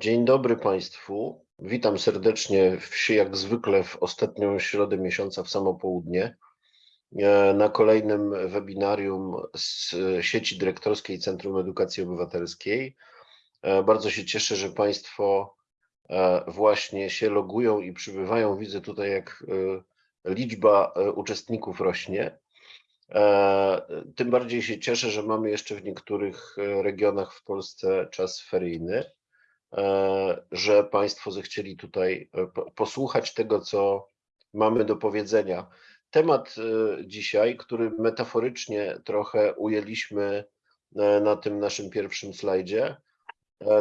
Dzień dobry Państwu. Witam serdecznie w, jak zwykle w ostatnią środę miesiąca w samo południe e, na kolejnym webinarium z sieci dyrektorskiej Centrum Edukacji Obywatelskiej. E, bardzo się cieszę, że Państwo e, właśnie się logują i przybywają. Widzę tutaj, jak liczba uczestników rośnie. Tym bardziej się cieszę, że mamy jeszcze w niektórych regionach w Polsce czas feryjny. E, że Państwo zechcieli tutaj e, posłuchać tego, co mamy do powiedzenia. Temat e, dzisiaj, który metaforycznie trochę ujęliśmy na tym naszym pierwszym slajdzie,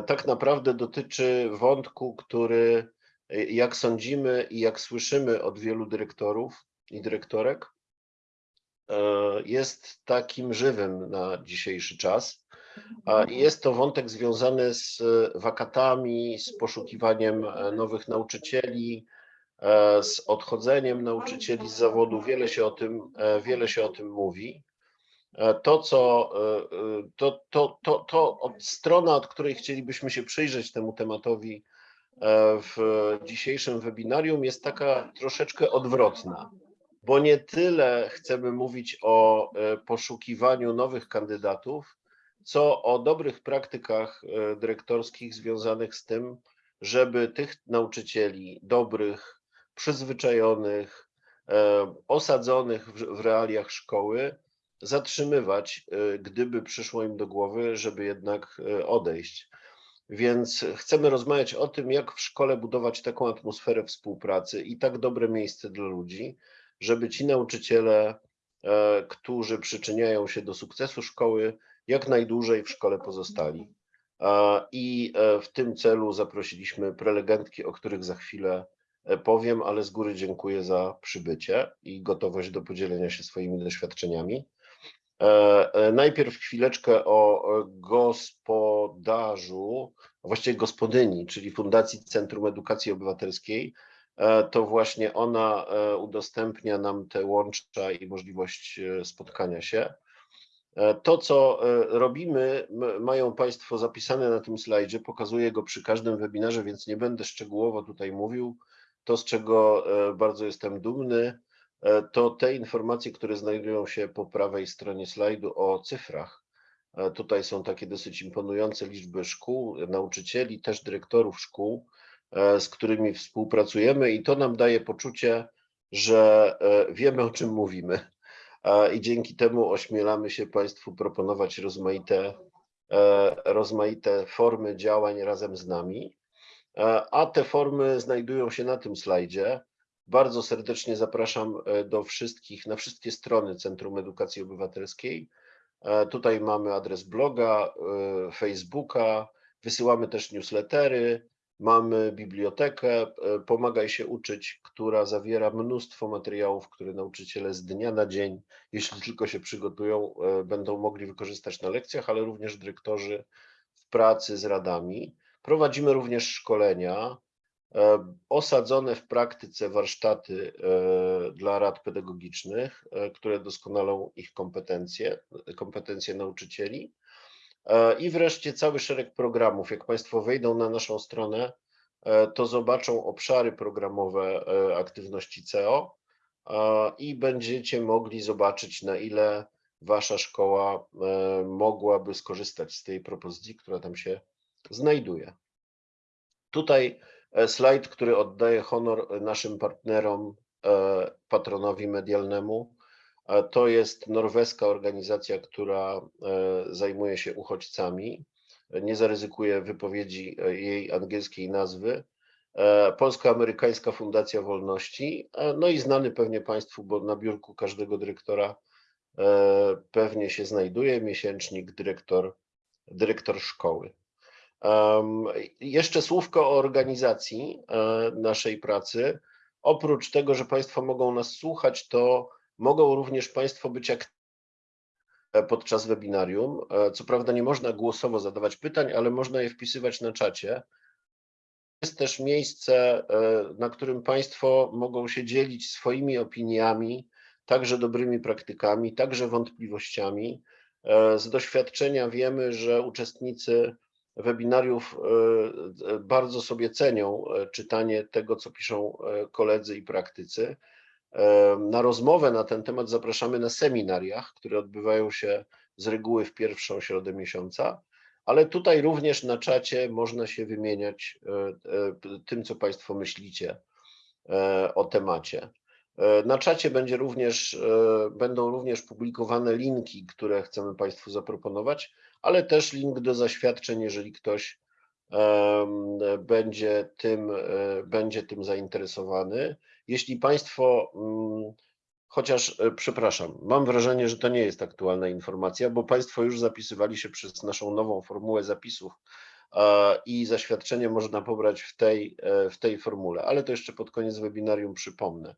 tak naprawdę dotyczy wątku, który, jak sądzimy i jak słyszymy od wielu dyrektorów i dyrektorek, jest takim żywym na dzisiejszy czas jest to wątek związany z e, wakatami, z poszukiwaniem e, nowych nauczycieli, e, z odchodzeniem nauczycieli z zawodu. Wiele się o tym, wiele się o tym mówi. To, co, to, to, to, to od strona, od której chcielibyśmy się przyjrzeć temu tematowi w dzisiejszym webinarium, jest taka troszeczkę odwrotna, bo nie tyle chcemy mówić o poszukiwaniu nowych kandydatów, co o dobrych praktykach e, dyrektorskich związanych z tym, żeby tych nauczycieli dobrych, przyzwyczajonych, e, osadzonych w realiach szkoły zatrzymywać, e, gdyby przyszło im do głowy, żeby jednak odejść. Więc chcemy rozmawiać o tym, jak w szkole budować taką atmosferę współpracy i tak dobre miejsce dla ludzi, żeby ci nauczyciele, którzy przyczyniają się do sukcesu szkoły, jak najdłużej w szkole pozostali. I e, w tym celu zaprosiliśmy prelegentki, o których za chwilę e, powiem, ale z góry dziękuję za przybycie i gotowość do podzielenia się swoimi doświadczeniami. E, najpierw chwileczkę o gospodarzu, właściwie gospodyni, czyli Fundacji Centrum Edukacji Obywatelskiej. To właśnie ona udostępnia nam te łącza i możliwość spotkania się. E, to, co e, robimy, mają Państwo zapisane na tym slajdzie, pokazuję go przy każdym webinarze, więc nie będę szczegółowo tutaj mówił. To, z czego e, bardzo jestem dumny, to te informacje, które znajdują się po prawej stronie slajdu o cyfrach. Tutaj są takie dosyć imponujące liczby szkół, nauczycieli, też dyrektorów szkół, z którymi współpracujemy i to nam daje poczucie, że wiemy o czym mówimy i dzięki temu ośmielamy się Państwu proponować rozmaite, e, rozmaite formy działań razem z nami. E, a te formy znajdują się na tym slajdzie. Bardzo serdecznie zapraszam e, do wszystkich, na wszystkie strony Centrum Edukacji Obywatelskiej. Tutaj mamy adres bloga, Facebooka, wysyłamy też newslettery, Mamy bibliotekę e, Pomagaj się uczyć, która zawiera mnóstwo materiałów, które nauczyciele z dnia na dzień, jeśli tylko się przygotują, e, będą mogli wykorzystać na lekcjach, ale również dyrektorzy w pracy z radami. Prowadzimy również szkolenia, e, osadzone w praktyce warsztaty dla rad pedagogicznych, które doskonalą ich kompetencje, kompetencje nauczycieli. E, I wreszcie cały szereg programów. Jak Państwo wejdą na naszą stronę, e, to zobaczą obszary programowe e, aktywności CEO i będziecie mogli zobaczyć, na ile Wasza szkoła mogłaby skorzystać z tej propozycji, która tam się znajduje. Tutaj slajd, który oddaje honor naszym partnerom, patronowi medialnemu, to jest norweska organizacja, która e, zajmuje się uchodźcami. Nie zaryzykuję wypowiedzi e, jej angielskiej nazwy. E, Polsko-Amerykańska Fundacja Wolności, no i znany pewnie Państwu, bo na biurku każdego dyrektora pewnie się znajduje miesięcznik dyrektor, dyrektor szkoły. Jeszcze słówko o organizacji naszej pracy. Oprócz tego, że Państwo mogą nas słuchać, to Mogą również Państwo być aktywni podczas webinarium. E, co prawda nie można głosowo zadawać pytań, ale można je wpisywać na czacie. Jest też miejsce, e, na którym Państwo mogą się dzielić swoimi opiniami, także dobrymi praktykami, także wątpliwościami. E, z doświadczenia wiemy, że uczestnicy webinariów bardzo sobie cenią czytanie tego, co piszą koledzy i praktycy. Na rozmowę na ten temat zapraszamy na seminariach, które odbywają się z reguły w pierwszą środę miesiąca, ale tutaj również na czacie można się wymieniać tym, co Państwo myślicie o temacie. Na czacie będzie również, będą również publikowane linki, które chcemy Państwu zaproponować, ale też link do zaświadczeń, jeżeli ktoś będzie tym, e, będzie tym zainteresowany. Jeśli Państwo, mm, chociaż e, przepraszam, mam wrażenie, że to nie jest aktualna informacja, bo Państwo już zapisywali się przez naszą nową formułę zapisów i zaświadczenie można pobrać w tej, e, w tej formule, ale to jeszcze pod koniec webinarium przypomnę.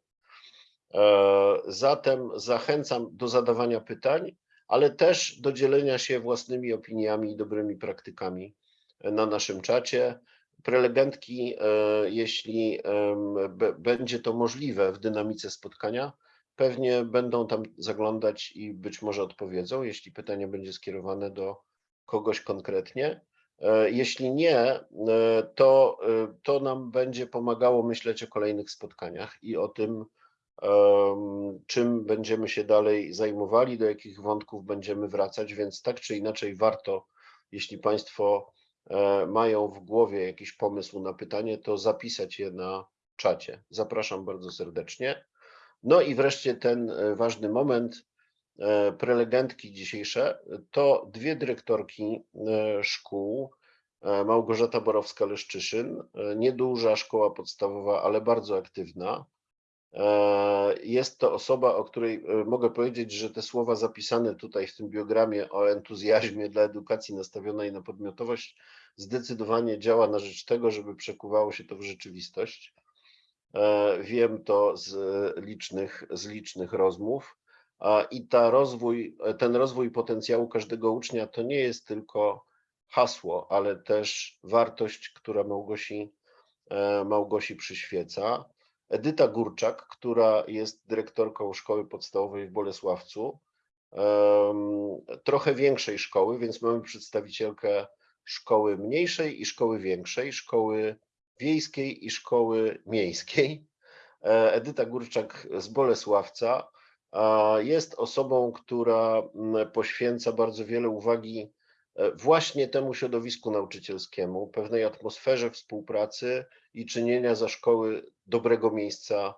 Zatem zachęcam do zadawania pytań ale też do dzielenia się własnymi opiniami i dobrymi praktykami na naszym czacie. Prelegentki, e, jeśli będzie to możliwe w dynamice spotkania, pewnie będą tam zaglądać i być może odpowiedzą, jeśli pytanie będzie skierowane do kogoś konkretnie. E, jeśli nie, e, to, to nam będzie pomagało myśleć o kolejnych spotkaniach i o tym, czym będziemy się dalej zajmowali, do jakich wątków będziemy wracać, więc tak czy inaczej warto, jeśli Państwo mają w głowie jakiś pomysł na pytanie, to zapisać je na czacie. Zapraszam bardzo serdecznie. No i wreszcie ten e, ważny moment, e, prelegentki dzisiejsze, to dwie dyrektorki szkół, Małgorzata Borowska-Leszczyszyn, nieduża szkoła podstawowa, ale bardzo aktywna, E, jest to osoba, o której e, mogę powiedzieć, że te słowa zapisane tutaj w tym biogramie o entuzjazmie dla edukacji nastawionej na podmiotowość zdecydowanie działa na rzecz tego, żeby przekuwało się to w rzeczywistość. E, wiem to z licznych, z licznych rozmów. I ta rozwój, ten rozwój potencjału każdego ucznia to nie jest tylko hasło, ale też wartość, która Małgosi, Małgosi przyświeca. Edyta Górczak, która jest dyrektorką szkoły podstawowej w Bolesławcu, trochę większej szkoły, więc mamy przedstawicielkę szkoły mniejszej i szkoły większej, szkoły wiejskiej i szkoły miejskiej. E, Edyta Górczak z Bolesławca jest osobą, która poświęca bardzo wiele uwagi właśnie temu środowisku nauczycielskiemu, pewnej atmosferze współpracy i czynienia za szkoły dobrego miejsca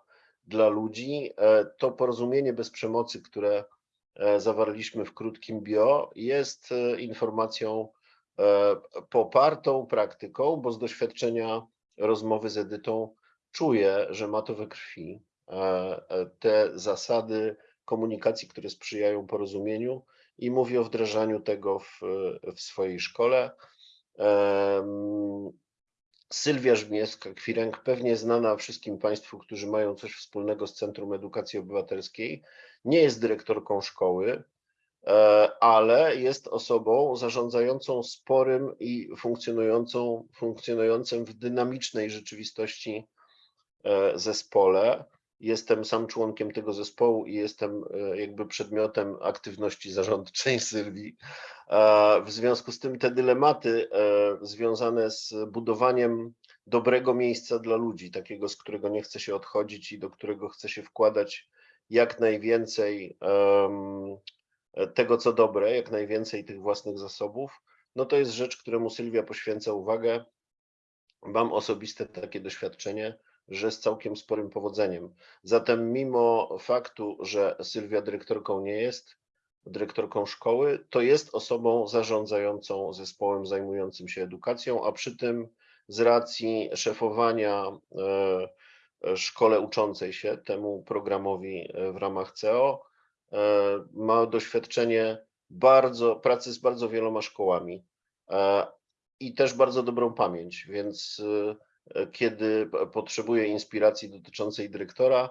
dla ludzi. E, to porozumienie bez przemocy, które e, zawarliśmy w krótkim bio, jest informacją popartą praktyką, bo z doświadczenia rozmowy z Edytą czuję, że ma to we krwi. Te zasady komunikacji, które sprzyjają porozumieniu, i mówi o wdrażaniu tego w, w swojej szkole. Sylwia Żmiewska-Kwiręg, pewnie znana wszystkim Państwu, którzy mają coś wspólnego z Centrum Edukacji Obywatelskiej, nie jest dyrektorką szkoły, e, ale jest osobą zarządzającą sporym i funkcjonującą, funkcjonującym w dynamicznej rzeczywistości e, zespole. Jestem sam członkiem tego zespołu i jestem e, jakby przedmiotem aktywności zarządczej Sylwii. W związku z tym te dylematy e, związane z budowaniem dobrego miejsca dla ludzi, takiego, z którego nie chce się odchodzić i do którego chce się wkładać jak najwięcej tego, co dobre, jak najwięcej tych własnych zasobów, no to jest rzecz, któremu Sylwia poświęca uwagę. Mam osobiste takie doświadczenie że z całkiem sporym powodzeniem. Zatem mimo faktu, że Sylwia dyrektorką nie jest, dyrektorką szkoły, to jest osobą zarządzającą zespołem zajmującym się edukacją, a przy tym z racji szefowania e, szkole uczącej się temu programowi e, w ramach CEO, e, ma doświadczenie bardzo, pracy z bardzo wieloma szkołami i też bardzo dobrą pamięć, więc kiedy potrzebuję inspiracji dotyczącej dyrektora,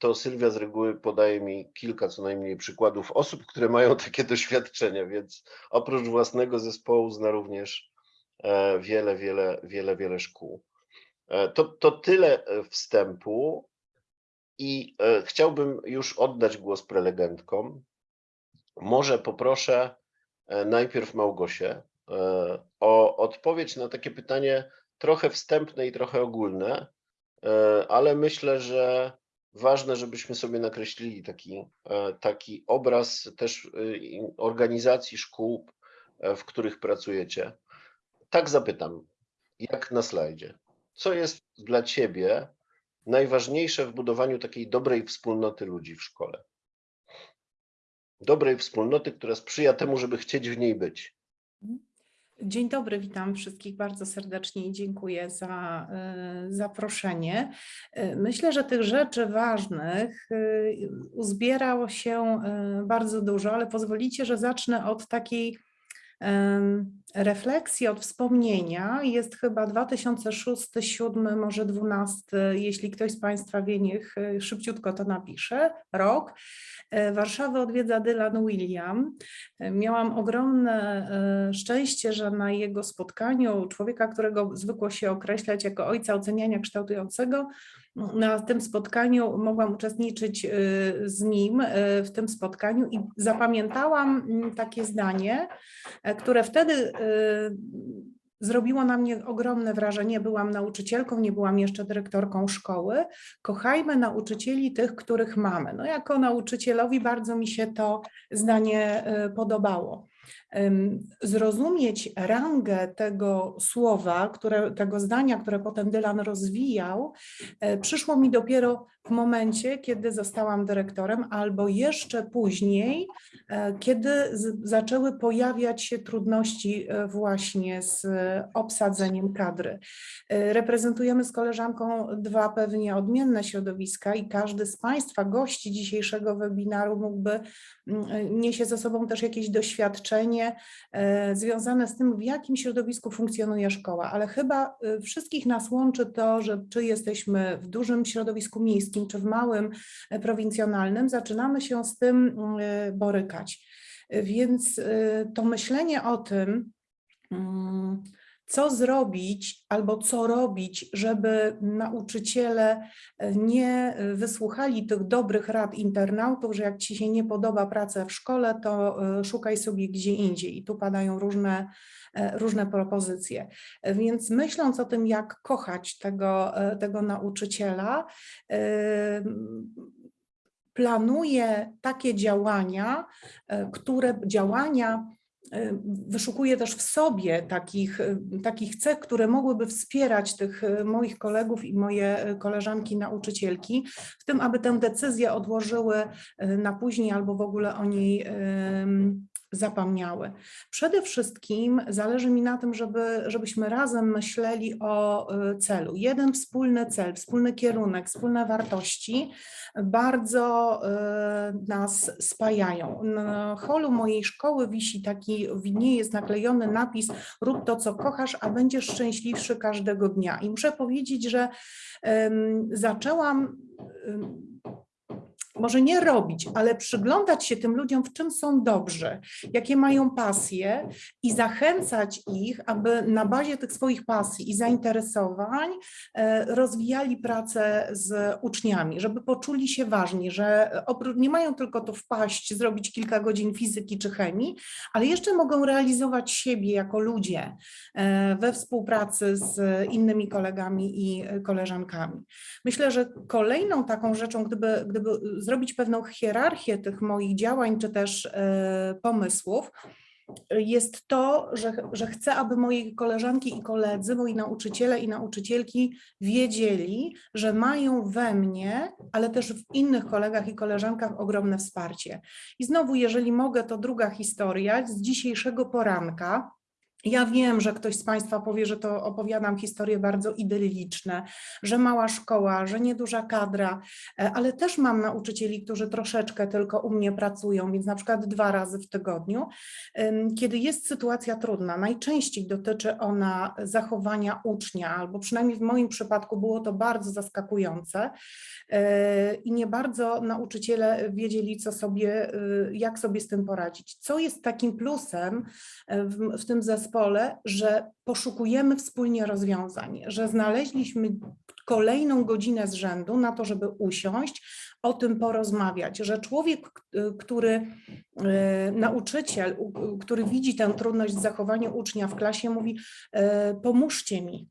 to Sylwia z reguły podaje mi kilka co najmniej przykładów osób, które mają takie doświadczenia, więc oprócz własnego zespołu zna również e, wiele, wiele, wiele, wiele szkół. E, to, to tyle e, wstępu i chciałbym już oddać głos prelegentkom. Może poproszę najpierw Małgosię, o odpowiedź na takie pytanie trochę wstępne i trochę ogólne, e, ale myślę, że ważne, żebyśmy sobie nakreślili taki, e, taki obraz też i organizacji szkół, e, w których pracujecie. Tak zapytam, jak na slajdzie. Co jest dla Ciebie najważniejsze w budowaniu takiej dobrej wspólnoty ludzi w szkole? Dobrej wspólnoty, która sprzyja temu, żeby chcieć w niej być. Dzień dobry, witam wszystkich bardzo serdecznie i dziękuję za e, zaproszenie. E, Myślę, że tych rzeczy ważnych e, uzbierało się bardzo dużo, ale pozwolicie, że zacznę od takiej refleksji, od wspomnienia. Jest chyba 2006, 2007, może 2012, jeśli ktoś z Państwa wie, niech e, szybciutko to napisze, rok. E, Warszawę odwiedza Dylan William. E, Miałam ogromne szczęście, że na jego spotkaniu człowieka, którego zwykło się określać jako ojca oceniania kształtującego, na tym spotkaniu mogłam uczestniczyć e, z nim e, w tym spotkaniu i zapamiętałam mm, takie zdanie, e, które wtedy e, zrobiło na mnie ogromne wrażenie. Byłam nauczycielką, nie byłam jeszcze dyrektorką szkoły. Kochajmy nauczycieli tych, których mamy. No jako nauczycielowi bardzo mi się to zdanie podobało. Zrozumieć rangę tego słowa, które, tego zdania, które potem Dylan rozwijał, e, przyszło mi dopiero w momencie, kiedy zostałam dyrektorem, albo jeszcze później, e, kiedy zaczęły pojawiać się trudności e, właśnie z obsadzeniem kadry. Reprezentujemy z koleżanką dwa pewnie odmienne środowiska i każdy z Państwa, gości dzisiejszego webinaru mógłby, mm, niesie ze sobą też jakieś doświadczenie e, związane z tym, w jakim środowisku funkcjonuje szkoła, ale chyba e, wszystkich nas łączy to, że czy jesteśmy w dużym środowisku miejskim, czy w małym, e, prowincjonalnym, zaczynamy się z tym borykać. Więc to myślenie o tym, mm, co zrobić albo co robić, żeby nauczyciele e, nie e, wysłuchali tych dobrych rad internautów, że jak ci się nie podoba praca w szkole, to e, szukaj sobie gdzie indziej. I tu padają różne, różne propozycje. Więc myśląc o tym, jak kochać tego, tego nauczyciela, planuję takie działania, które działania wyszukuję też w sobie takich, e, takich cech, które mogłyby wspierać tych e, moich kolegów i moje koleżanki nauczycielki, w tym, aby tę decyzję odłożyły na później albo w ogóle o niej zapomniały. Przede wszystkim zależy mi na tym, żeby, żebyśmy razem myśleli o e, celu. Jeden wspólny cel, wspólny kierunek, wspólne wartości bardzo e, nas spajają. Na holu mojej szkoły wisi taki, nie jest naklejony napis rób to, co kochasz, a będziesz szczęśliwszy każdego dnia. I muszę powiedzieć, że zaczęłam może nie robić, ale przyglądać się tym ludziom, w czym są dobrzy, jakie mają pasje i zachęcać ich, aby na bazie tych swoich pasji i zainteresowań e, rozwijali pracę z uczniami, żeby poczuli się ważni, że nie mają tylko tu wpaść, zrobić kilka godzin fizyki czy chemii, ale jeszcze mogą realizować siebie jako ludzie e, we współpracy z innymi kolegami i koleżankami. Myślę, że kolejną taką rzeczą, gdyby, gdyby zrobić pewną hierarchię tych moich działań czy też e, pomysłów, jest to, że, że chcę, aby moje koleżanki i koledzy, moi nauczyciele i nauczycielki wiedzieli, że mają we mnie, ale też w innych kolegach i koleżankach ogromne wsparcie. I znowu, jeżeli mogę, to druga historia z dzisiejszego poranka. Ja wiem, że ktoś z Państwa powie, że to opowiadam historie bardzo idylliczne, że mała szkoła, że nieduża kadra, e, ale też mam nauczycieli, którzy troszeczkę tylko u mnie pracują, więc na przykład dwa razy w tygodniu. Kiedy jest sytuacja trudna, najczęściej dotyczy ona zachowania ucznia, albo przynajmniej w moim przypadku było to bardzo zaskakujące e, i nie bardzo nauczyciele wiedzieli, co sobie, y, jak sobie z tym poradzić. Co jest takim plusem e, w, w tym zespole, że poszukujemy wspólnie rozwiązań, że znaleźliśmy kolejną godzinę z rzędu na to, żeby usiąść, o tym porozmawiać, że człowiek, który, y, nauczyciel, który widzi tę trudność w zachowaniu ucznia w klasie, mówi: y, Pomóżcie mi.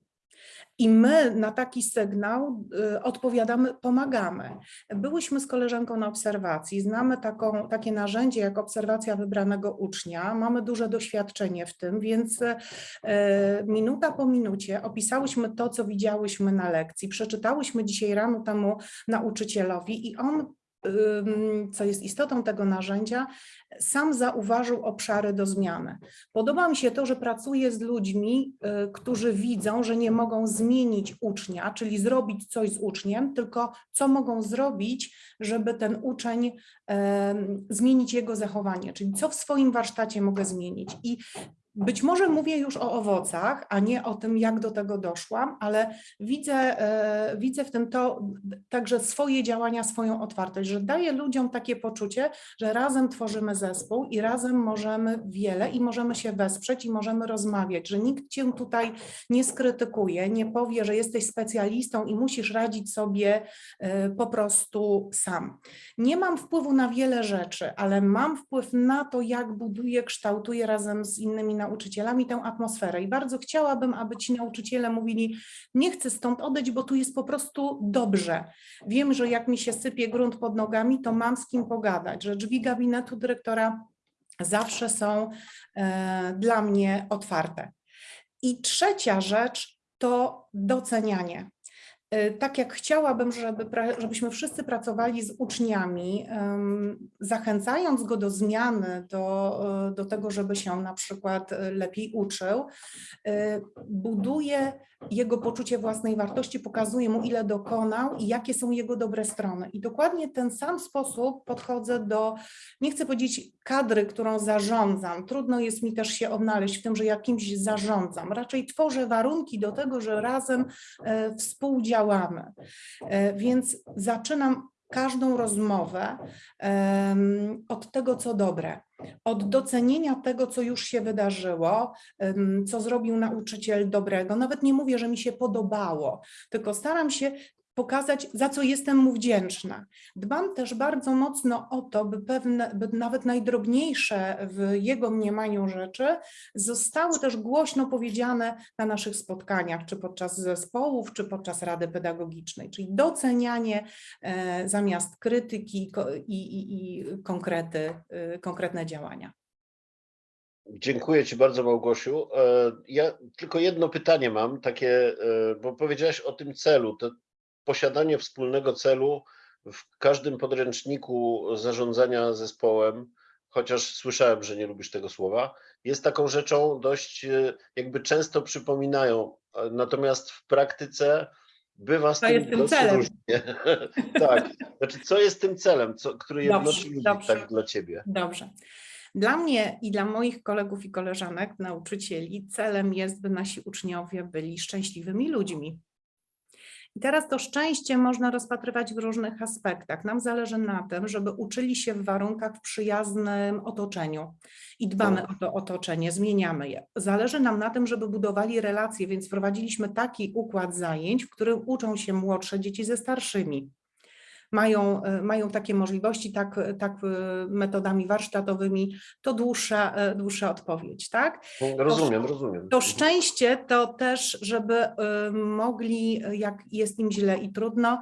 I my na taki sygnał y, odpowiadamy, pomagamy. Byłyśmy z koleżanką na obserwacji, znamy taką, takie narzędzie jak obserwacja wybranego ucznia, mamy duże doświadczenie w tym, więc e, minuta po minucie opisałyśmy to, co widziałyśmy na lekcji, przeczytałyśmy dzisiaj rano temu nauczycielowi i on, co jest istotą tego narzędzia, sam zauważył obszary do zmiany. Podoba mi się to, że pracuję z ludźmi, y, którzy widzą, że nie mogą zmienić ucznia, czyli zrobić coś z uczniem, tylko co mogą zrobić, żeby ten uczeń zmienić jego zachowanie, czyli co w swoim warsztacie mogę zmienić. I być może mówię już o owocach, a nie o tym, jak do tego doszłam, ale widzę, e, widzę w tym to także swoje działania, swoją otwartość, że daję ludziom takie poczucie, że razem tworzymy zespół i razem możemy wiele i możemy się wesprzeć i możemy rozmawiać, że nikt cię tutaj nie skrytykuje, nie powie, że jesteś specjalistą i musisz radzić sobie e, po prostu sam. Nie mam wpływu na wiele rzeczy, ale mam wpływ na to, jak buduję, kształtuję razem z innymi nauczycielami tę atmosferę. I bardzo chciałabym, aby ci nauczyciele mówili: Nie chcę stąd odejść, bo tu jest po prostu dobrze. Wiem, że jak mi się sypie grunt pod nogami, to mam z kim pogadać, że drzwi gabinetu dyrektora zawsze są e, dla mnie otwarte. I trzecia rzecz to docenianie. Y, Tak jak chciałabym, żeby, żebyśmy wszyscy pracowali z uczniami, zachęcając go do zmiany, do, y, do tego, żeby się na przykład y, lepiej uczył, buduje jego poczucie własnej wartości, pokazuje mu, ile dokonał i jakie są jego dobre strony. I dokładnie ten sam sposób podchodzę do, nie chcę powiedzieć kadry, którą zarządzam. Trudno jest mi też się odnaleźć w tym, że jakimś zarządzam. Raczej tworzę warunki do tego, że razem e, współdziałamy. E, Więc zaczynam każdą rozmowę od tego, co dobre, od docenienia tego, co już się wydarzyło, co zrobił nauczyciel dobrego. Nawet nie mówię, że mi się podobało, tylko staram się pokazać, za co jestem mu wdzięczna. Dbam też bardzo mocno o to, by pewne, by nawet najdrobniejsze w jego mniemaniu rzeczy zostały też głośno powiedziane na naszych spotkaniach, czy podczas zespołów, czy podczas rady pedagogicznej, czyli docenianie e, zamiast krytyki i, i, i konkrety, y, konkretne działania. Dziękuję Ci bardzo, Małgosiu. E, Ja tylko jedno pytanie mam, takie, e, bo powiedziałaś o tym celu. To posiadanie wspólnego celu w każdym podręczniku zarządzania zespołem, chociaż słyszałem, że nie lubisz tego słowa, jest taką rzeczą dość, e, jakby często przypominają. E, Natomiast w praktyce bywa z To tym tym celem. różnie. tak. Znaczy, co jest tym celem, co, który jednoczy ludzi tak dla Ciebie? Dobrze. Dla mnie i dla moich kolegów i koleżanek, nauczycieli, celem jest, by nasi uczniowie byli szczęśliwymi ludźmi. I teraz to szczęście można rozpatrywać w różnych aspektach. Nam zależy na tym, żeby uczyli się w warunkach w przyjaznym otoczeniu i dbamy o to otoczenie, zmieniamy je. Zależy nam na tym, żeby budowali relacje, więc wprowadziliśmy taki układ zajęć, w którym uczą się młodsze dzieci ze starszymi mają, e, mają takie możliwości, tak, tak e, metodami warsztatowymi, to dłuższa, e, dłuższa odpowiedź, tak? Rozumiem, rozumiem. To szczęście to też, żeby mogli, jak jest im źle i trudno,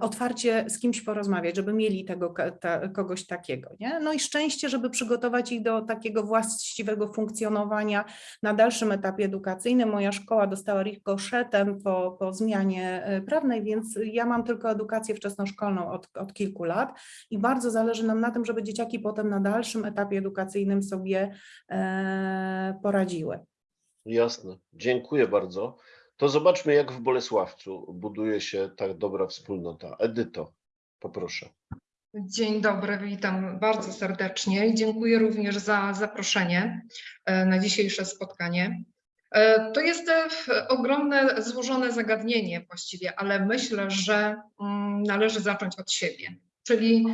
otwarcie z kimś porozmawiać, żeby mieli tego ta, kogoś takiego. Nie? No i szczęście, żeby przygotować ich do takiego właściwego funkcjonowania na dalszym etapie edukacyjnym. Moja szkoła dostała ricoczetem po, po zmianie prawnej, więc ja mam tylko edukację wczesnoszkolną od, od kilku lat i bardzo zależy nam na tym, żeby dzieciaki potem na dalszym etapie edukacyjnym sobie e, poradziły. Jasne, dziękuję bardzo. To zobaczmy, jak w Bolesławcu buduje się tak dobra wspólnota. Edyto, poproszę. Dzień dobry, witam bardzo serdecznie i dziękuję również za zaproszenie e, na dzisiejsze spotkanie. E, To jest e, ogromne, złożone zagadnienie właściwie, ale myślę, że mm, należy zacząć od siebie. Czyli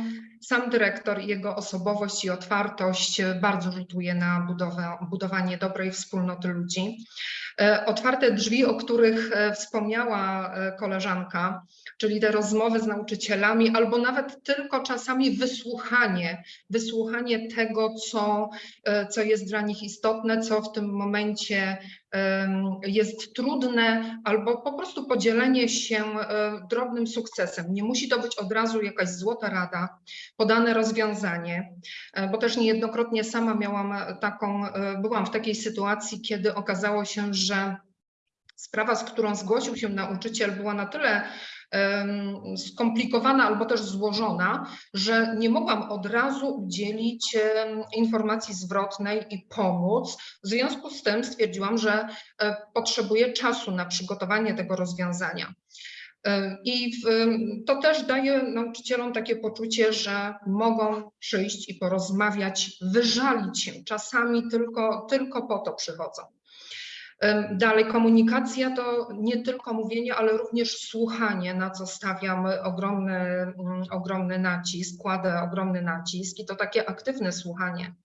sam dyrektor i jego osobowość i otwartość e, bardzo rzutuje na budowę, budowanie dobrej wspólnoty ludzi. E, Otwarte drzwi, o których e, wspomniała koleżanka, czyli te rozmowy z nauczycielami, albo nawet tylko czasami wysłuchanie, wysłuchanie tego, co, co jest dla nich istotne, co w tym momencie jest trudne, albo po prostu podzielenie się drobnym sukcesem. Nie musi to być od razu jakaś złota rada, podane rozwiązanie, e, bo też niejednokrotnie sama miałam e, taką, e, byłam w takiej sytuacji, kiedy okazało się, że sprawa, z którą zgłosił się nauczyciel, była na tyle skomplikowana albo też złożona, że nie mogłam od razu udzielić informacji zwrotnej i pomóc. W związku z tym stwierdziłam, że potrzebuję czasu na przygotowanie tego rozwiązania. I w- to też daje nauczycielom takie poczucie, że mogą przyjść i porozmawiać, wyżalić się. Czasami tylko, tylko po to przychodzą. Dalej, komunikacja to nie tylko mówienie, ale również słuchanie, na co stawiam ogromny, mm, ogromny nacisk, kładę ogromny nacisk i to takie aktywne słuchanie.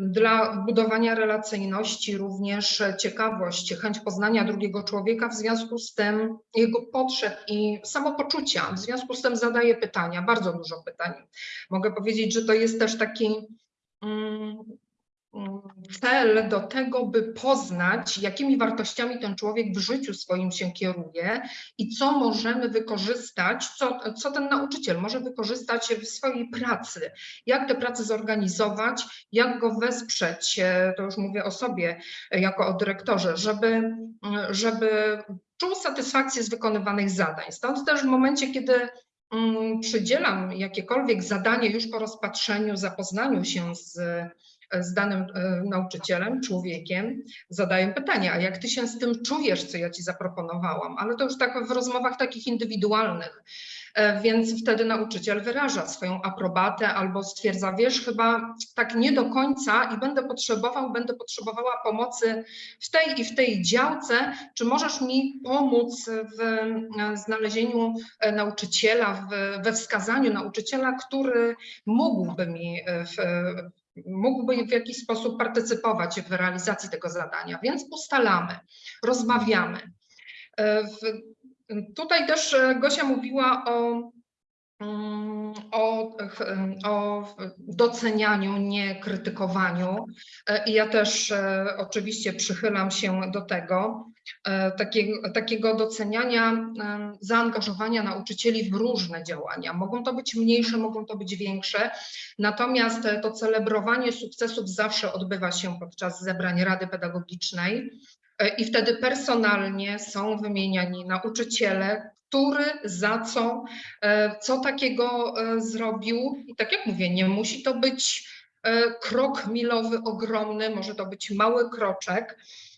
Dla budowania relacyjności również ciekawość, chęć poznania drugiego człowieka, w związku z tym jego potrzeb i samopoczucia. W związku z tym zadaję pytania, bardzo dużo pytań. Mogę powiedzieć, że to jest też taki mm, cel do tego, by poznać, jakimi wartościami ten człowiek w życiu swoim się kieruje i co możemy wykorzystać, co, co ten nauczyciel może wykorzystać w swojej pracy, jak tę pracę zorganizować, jak go wesprzeć, e, to już mówię o sobie e, jako o dyrektorze, żeby, mm, żeby czuł satysfakcję z wykonywanych zadań. Stąd też w momencie, kiedy mm, przydzielam jakiekolwiek zadanie już po rozpatrzeniu, zapoznaniu się z, z danym e, nauczycielem, człowiekiem, zadaję pytanie, a jak ty się z tym czujesz, co ja ci zaproponowałam? Ale to już tak w rozmowach takich indywidualnych. E, Więc wtedy nauczyciel wyraża swoją aprobatę albo stwierdza, wiesz, chyba tak nie do końca i będę potrzebował, będę potrzebowała pomocy w tej i w tej działce. Czy możesz mi pomóc w e, znalezieniu nauczyciela, we wskazaniu nauczyciela, który mógłby mi w, mógłby w jakiś sposób partycypować w realizacji tego zadania. Więc ustalamy, rozmawiamy. E, w- Tutaj też e, Gosia mówiła o, mm, o, ch- o docenianiu, nie krytykowaniu. E, I ja też e, oczywiście przychylam się do tego, e, takiego, takiego doceniania, zaangażowania nauczycieli w różne działania. Mogą to być mniejsze, mogą to być większe, natomiast e, to celebrowanie sukcesów zawsze odbywa się podczas zebrań Rady Pedagogicznej. E, I wtedy personalnie są wymieniani nauczyciele, który za co, e, co takiego e, zrobił. I tak jak mówię, nie musi to być e, krok milowy ogromny, może to być mały kroczek, e,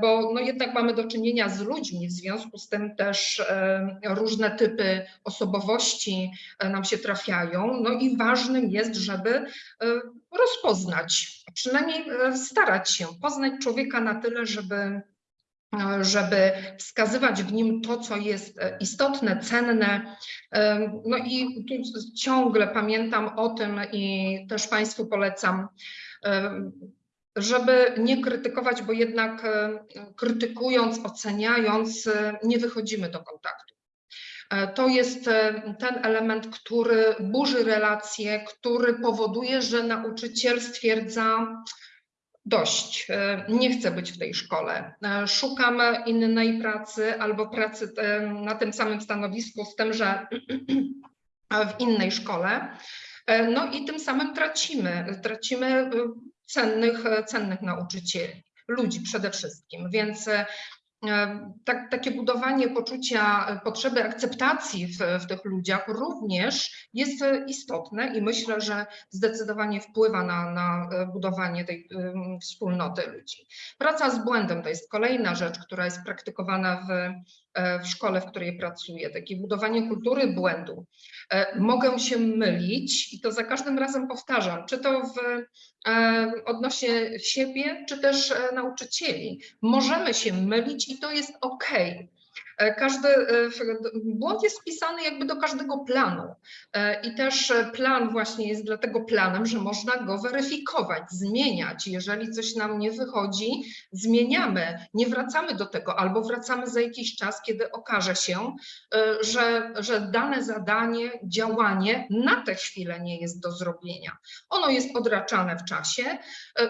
bo no jednak mamy do czynienia z ludźmi, w związku z tym też e, różne typy osobowości e, nam się trafiają. No i ważnym jest, żeby e, rozpoznać, przynajmniej e, starać się poznać człowieka na tyle, żeby e, żeby wskazywać w nim to, co jest e, istotne, cenne. E, No i tu ciągle pamiętam o tym i też Państwu polecam, e, żeby nie krytykować, bo jednak e, krytykując, oceniając, e, nie wychodzimy do kontaktu. E, To jest ten element, który burzy relacje, który powoduje, że nauczyciel stwierdza, dość, nie chcę być w tej szkole, szukam innej pracy albo pracy na tym samym stanowisku z tym, że w innej szkole. No i tym samym tracimy, tracimy cennych, e, cennych nauczycieli, ludzi przede wszystkim, więc e, tak, takie budowanie poczucia e, potrzeby akceptacji w, w tych ludziach również jest istotne i myślę, że zdecydowanie wpływa na, na budowanie tej em, wspólnoty ludzi. Praca z błędem to jest kolejna rzecz, która jest praktykowana w, w szkole, w której pracuję. Takie budowanie kultury błędu. E, Mogę się mylić i to za każdym razem powtarzam, czy to w, e, odnośnie siebie, czy też e, nauczycieli. Możemy się mylić i to jest ok. E, Każdy e, błąd jest wpisany jakby do każdego planu E, i też plan właśnie jest dlatego planem, że można go weryfikować, zmieniać. Jeżeli coś nam nie wychodzi, zmieniamy, nie wracamy do tego albo wracamy za jakiś czas, kiedy okaże się, że, że dane zadanie, działanie na tę chwilę nie jest do zrobienia. Ono jest odraczane w czasie.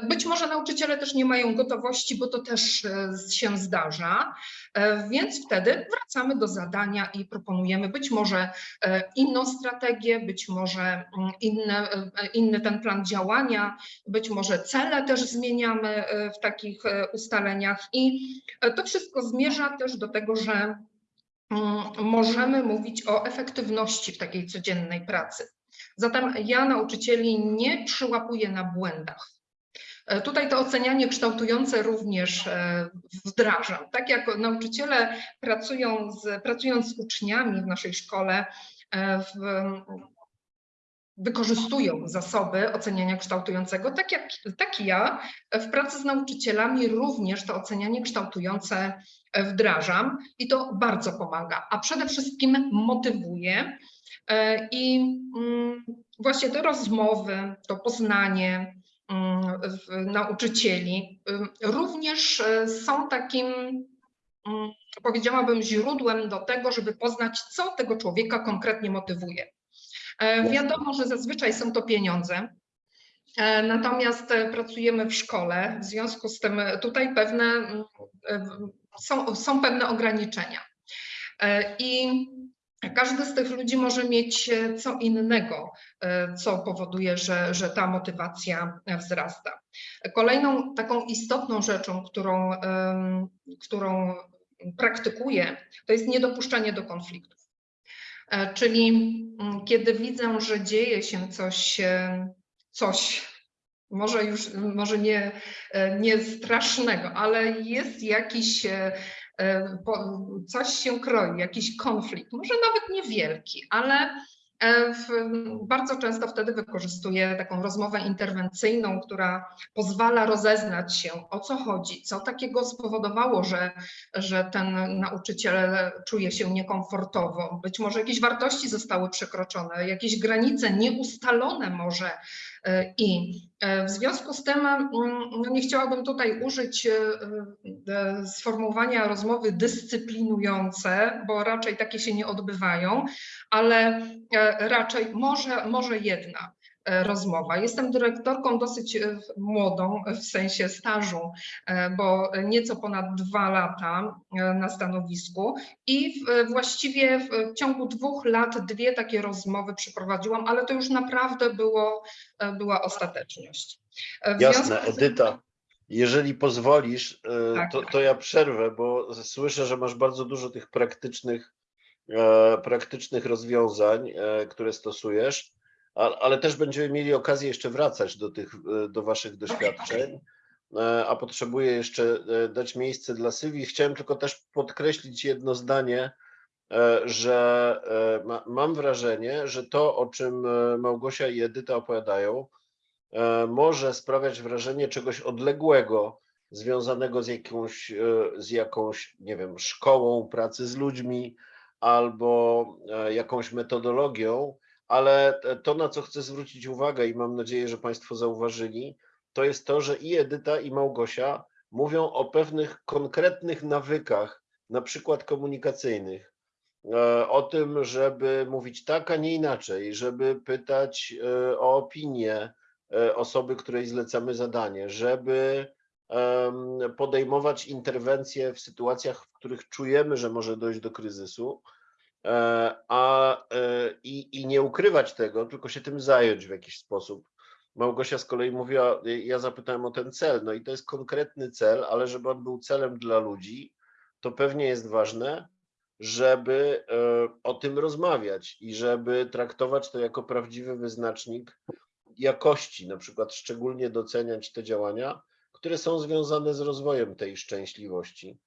Być może nauczyciele też nie mają gotowości, bo to też się zdarza, więc wtedy wracamy do zadania i proponujemy być może e, inną strategię, być może mm, inne, e, inny ten plan działania, być może cele też zmieniamy e, w takich ustaleniach i to wszystko zmierza też do tego, że mm, możemy mówić o efektywności w takiej codziennej pracy. Zatem ja nauczycieli nie przyłapuję na błędach. E, Tutaj to ocenianie kształtujące również e, wdrażam. Tak jak nauczyciele pracują z, pracując z uczniami w naszej szkole, e, w, wykorzystują zasoby oceniania kształtującego, tak jak tak ja w pracy z nauczycielami również to ocenianie kształtujące wdrażam i to bardzo pomaga, a przede wszystkim motywuje i mm, właśnie te rozmowy, to poznanie nauczycieli ym, również e, są takim mm, powiedziałabym źródłem do tego, żeby poznać, co tego człowieka konkretnie motywuje. E, Jasne. Wiadomo, że zazwyczaj są to pieniądze. e, Natomiast pracujemy w szkole, w związku z tym tutaj pewne mm, są, są pewne ograniczenia. I każdy z tych ludzi może mieć e, co innego, e, co powoduje, że, że ta motywacja e, wzrasta. Kolejną taką istotną rzeczą, którą, którą praktykuję, to jest niedopuszczanie do konfliktów. Czyli mm, kiedy widzę, że dzieje się coś, coś może już, może nie, nie strasznego, ale jest jakiś, coś się kroi, jakiś konflikt, może nawet niewielki, ale e, w, bardzo często wtedy wykorzystuję taką rozmowę interwencyjną, która pozwala rozeznać się, o co chodzi, co takiego spowodowało, że, że ten nauczyciel czuje się niekomfortowo. Być może jakieś wartości zostały przekroczone, jakieś granice nieustalone może e, i e, w związku z tym mm, no nie chciałabym tutaj użyć e, e, sformułowania rozmowy dyscyplinujące, bo raczej takie się nie odbywają, ale e, raczej może, może jedna. e, rozmowa. Jestem dyrektorką dosyć e, młodą w sensie stażu, e, bo nieco ponad dwa lata e, na stanowisku i właściwie w ciągu dwóch lat dwie takie rozmowy przeprowadziłam, ale to już naprawdę było, e, była ostateczność. E, w Jasne, z Edyta. Jeżeli pozwolisz, e, Tak. to, to ja przerwę, bo słyszę, że masz bardzo dużo tych praktycznych, e, praktycznych rozwiązań, e, które stosujesz, ale też będziemy mieli okazję jeszcze wracać do tych, e, do waszych doświadczeń. E, A potrzebuję jeszcze e, dać miejsce dla Sylwii. Chciałem tylko też podkreślić jedno zdanie, że ma, mam wrażenie, że to, o czym Małgosia i Edyta opowiadają, może sprawiać wrażenie czegoś odległego, związanego z jakąś, z jakąś, nie wiem, szkołą pracy z ludźmi albo jakąś metodologią, ale te- to, na co chcę zwrócić uwagę i mam nadzieję, że Państwo zauważyli, to jest to, że i Edyta, i Małgosia mówią o pewnych konkretnych nawykach, na przykład komunikacyjnych, e, o tym, żeby mówić tak, a nie inaczej, żeby pytać e, o opinię e, osoby, której zlecamy zadanie, żeby podejmować interwencje w sytuacjach, w których czujemy, że może dojść do kryzysu, e, a e, i, i nie ukrywać tego, tylko się tym zająć w jakiś sposób. Małgosia z kolei mówiła, ja zapytałem o ten cel, no i to jest konkretny cel, ale żeby on był celem dla ludzi, to pewnie jest ważne, żeby e, o tym rozmawiać i żeby traktować to jako prawdziwy wyznacznik jakości, na przykład szczególnie doceniać te działania, które są związane z rozwojem tej szczęśliwości,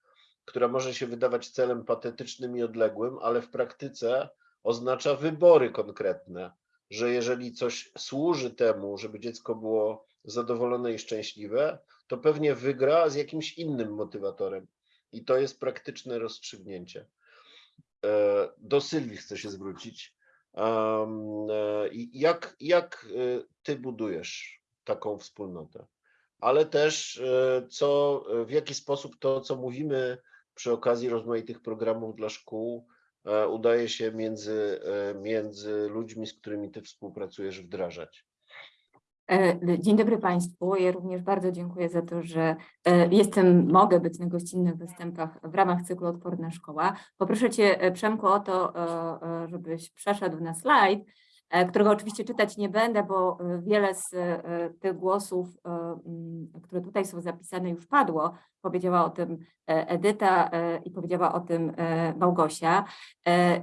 która może się wydawać celem patetycznym i odległym, ale w praktyce oznacza wybory konkretne, że jeżeli coś służy temu, żeby dziecko było zadowolone i szczęśliwe, to pewnie wygra z jakimś innym motywatorem. I to jest praktyczne rozstrzygnięcie. e, do Sylwii chcę się zwrócić. E, Jak, jak e, ty budujesz taką wspólnotę? Ale też co, w jaki sposób to, co mówimy przy okazji rozmaitych programów dla szkół, e, udaje się między, e, między ludźmi, z którymi ty współpracujesz, wdrażać? E, Dzień dobry Państwu. Ja również bardzo dziękuję za to, że jestem, mogę być na gościnnych występach w ramach cyklu Odporna Szkoła. Poproszę Cię, Przemku, o to, żebyś przeszedł na slajd, którego oczywiście czytać nie będę, bo wiele z tych głosów, które tutaj są zapisane, już padło. Powiedziała o tym e, Edyta e, i powiedziała o tym e, Małgosia.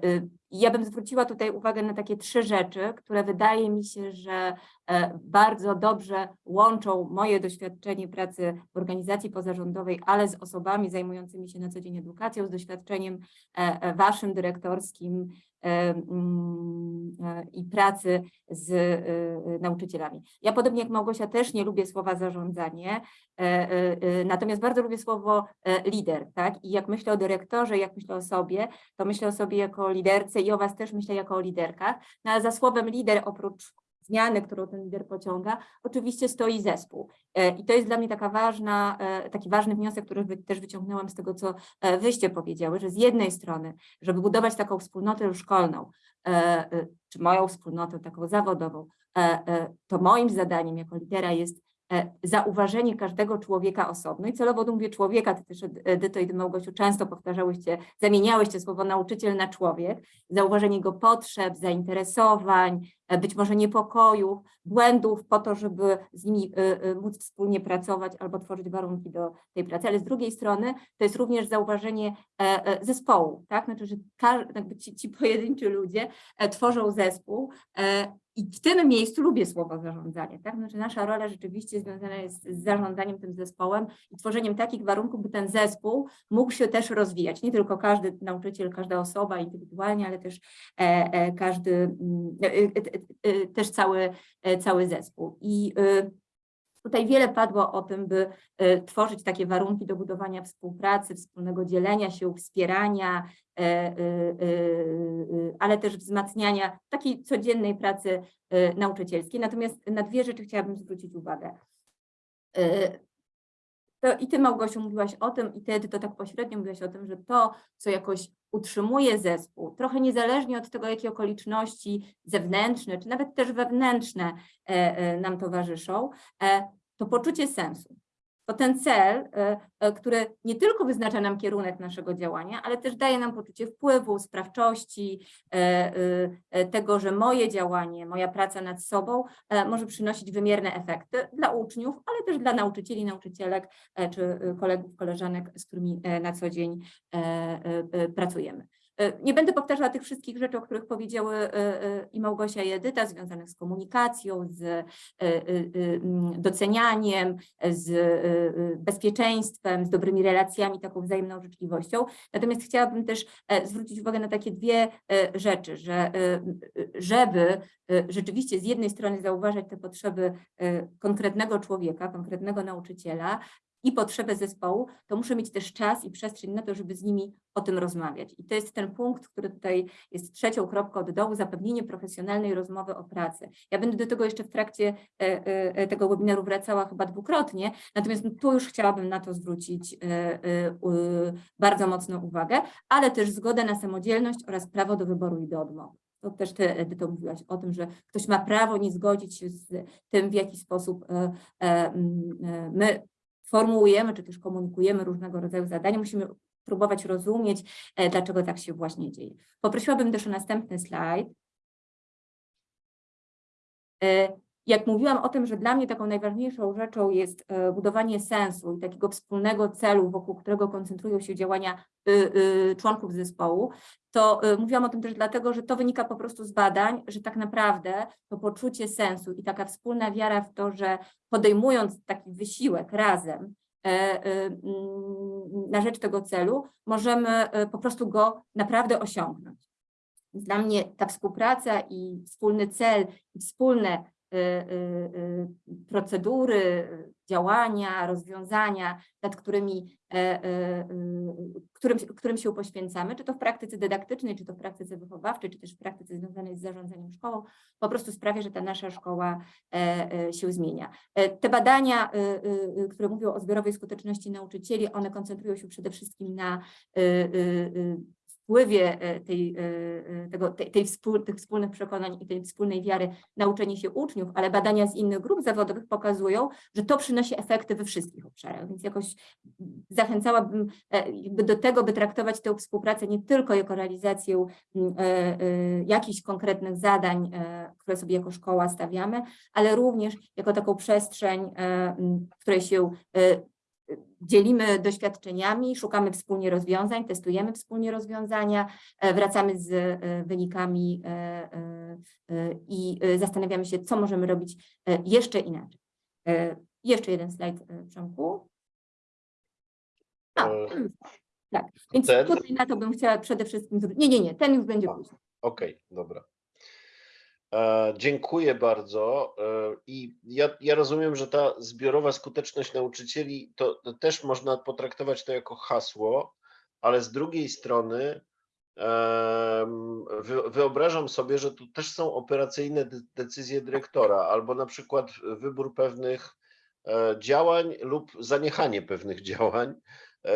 Y, Ja bym zwróciła tutaj uwagę na takie trzy rzeczy, które wydaje mi się, że bardzo dobrze łączą moje doświadczenie pracy w organizacji pozarządowej, ale z osobami zajmującymi się na co dzień edukacją, z doświadczeniem waszym dyrektorskim mm, i pracy z e, e, nauczycielami. Ja podobnie jak Małgosia też nie lubię słowa zarządzanie, natomiast bardzo lubię słowo e, lider, tak? I jak myślę o dyrektorze, jak myślę o sobie, to myślę o sobie jako liderce i o was też myślę jako o liderkach. No, ale za słowem lider oprócz zmiany, którą ten lider pociąga, oczywiście stoi zespół. E, I to jest dla mnie taka ważna, e, taki ważny wniosek, który też wyciągnęłam z tego, co e, wyście powiedziały, że z jednej strony, żeby budować taką wspólnotę szkolną, e, e, czy moją wspólnotę taką zawodową, e, e, to moim zadaniem jako lidera jest e, zauważenie każdego człowieka osobno. I celowo tu mówię człowieka, ty też Ed- Edyto i ty Małgosiu często powtarzałyście, zamieniałyście słowo nauczyciel na człowiek, zauważenie jego potrzeb, zainteresowań, e, być może niepokojów, błędów po to, żeby z nimi y, móc wspólnie pracować albo tworzyć warunki do tej pracy, ale z drugiej strony to jest również zauważenie e, e, zespołu, tak? Znaczy, że ci, ci pojedynczy ludzie e, tworzą zespół e, i w tym miejscu lubię słowo zarządzanie, tak? Znaczy nasza rola rzeczywiście związana jest z zarządzaniem tym zespołem i tworzeniem takich warunków, by ten zespół mógł się też rozwijać. Nie tylko każdy nauczyciel, każda osoba indywidualnie, ale też e, e, każdy, mm, e, też cały, cały zespół. I y, Tutaj wiele padło o tym, by e, tworzyć takie warunki do budowania współpracy, wspólnego dzielenia się, wspierania, e, ale też wzmacniania takiej codziennej pracy e, nauczycielskiej. Natomiast na dwie rzeczy chciałabym zwrócić uwagę. E, To i ty, Małgosiu, mówiłaś o tym, i ty, Edyto, tak pośrednio mówiłaś o tym, że to, co jakoś utrzymuje zespół, trochę niezależnie od tego, jakie okoliczności zewnętrzne, czy nawet też wewnętrzne e, e, nam towarzyszą, e, to poczucie sensu. To ten cel, e, e, który nie tylko wyznacza nam kierunek naszego działania, ale też daje nam poczucie wpływu, sprawczości, e, tego, że moje działanie, moja praca nad sobą może przynosić wymierne efekty dla uczniów, ale też dla nauczycieli, nauczycielek czy kolegów, koleżanek, z którymi na co dzień pracujemy. E, Nie będę powtarzała tych wszystkich rzeczy, o których powiedziały e, e, i Małgosia i Edyta, związanych z komunikacją, z docenianiem, z bezpieczeństwem, z dobrymi relacjami, taką wzajemną życzliwością. Natomiast chciałabym też zwrócić uwagę na takie dwie rzeczy, że żeby rzeczywiście z jednej strony zauważać te potrzeby konkretnego człowieka, konkretnego nauczyciela, i potrzebę zespołu, to muszę mieć też czas i przestrzeń na to, żeby z nimi o tym rozmawiać. I to jest ten punkt, który tutaj jest trzecią kropką od dołu, zapewnienie profesjonalnej rozmowy o pracy. Ja będę do tego jeszcze w trakcie e, e, tego webinaru wracała chyba dwukrotnie, natomiast tu już chciałabym na to zwrócić e, bardzo mocną uwagę, ale też zgodę na samodzielność oraz prawo do wyboru i do odmowy. To też ty, Edyto, mówiłaś o tym, że ktoś ma prawo nie zgodzić się z tym, w jaki sposób my formułujemy, czy też komunikujemy różnego rodzaju zadania, musimy próbować rozumieć, e, dlaczego tak się właśnie dzieje. Poprosiłabym też o następny slajd. E, Jak mówiłam o tym, że dla mnie taką najważniejszą rzeczą jest e, budowanie sensu i takiego wspólnego celu, wokół którego koncentrują się działania y, y, członków zespołu, to y, mówiłam o tym też dlatego, że to wynika po prostu z badań, że tak naprawdę to poczucie sensu i taka wspólna wiara w to, że podejmując taki wysiłek razem e, e, mm, na rzecz tego celu, możemy e, po prostu go naprawdę osiągnąć. Dla mnie ta współpraca i wspólny cel, i wspólne procedury, działania, rozwiązania, nad którymi, e, e, y, którym, którym się poświęcamy, czy to w praktyce dydaktycznej, czy to w praktyce wychowawczej, czy też w praktyce związanej z zarządzaniem szkołą, po prostu sprawia, że ta nasza szkoła e, e, się zmienia. E, Te badania, y, y, y, które mówią o zbiorowej skuteczności nauczycieli, one koncentrują się przede wszystkim na y, y, y, wpływie e, tej, e, e, tego, tej, tej wspól, tych wspólnych przekonań i tej wspólnej wiary na uczenie się uczniów, ale badania z innych grup zawodowych pokazują, że to przynosi efekty we wszystkich obszarach, więc jakoś zachęcałabym do tego, by traktować tę współpracę nie tylko jako realizację jakichś konkretnych zadań, które sobie jako szkoła stawiamy, ale również jako taką przestrzeń, w której się dzielimy doświadczeniami, szukamy wspólnie rozwiązań, testujemy wspólnie rozwiązania, e, wracamy z e, wynikami e, i zastanawiamy się, co możemy robić jeszcze inaczej. Jeszcze jeden slajd, Przemku. E, tak, więc ten? tutaj na to bym chciała przede wszystkim. Nie, nie, nie, ten już będzie później. Okej, dobra. E, dziękuję bardzo. E, I ja, ja rozumiem, że ta zbiorowa skuteczność nauczycieli to, to też można potraktować to jako hasło, ale z drugiej strony wyobrażam sobie, że tu też są operacyjne de- decyzje dyrektora, albo na przykład wybór pewnych e, działań lub zaniechanie pewnych działań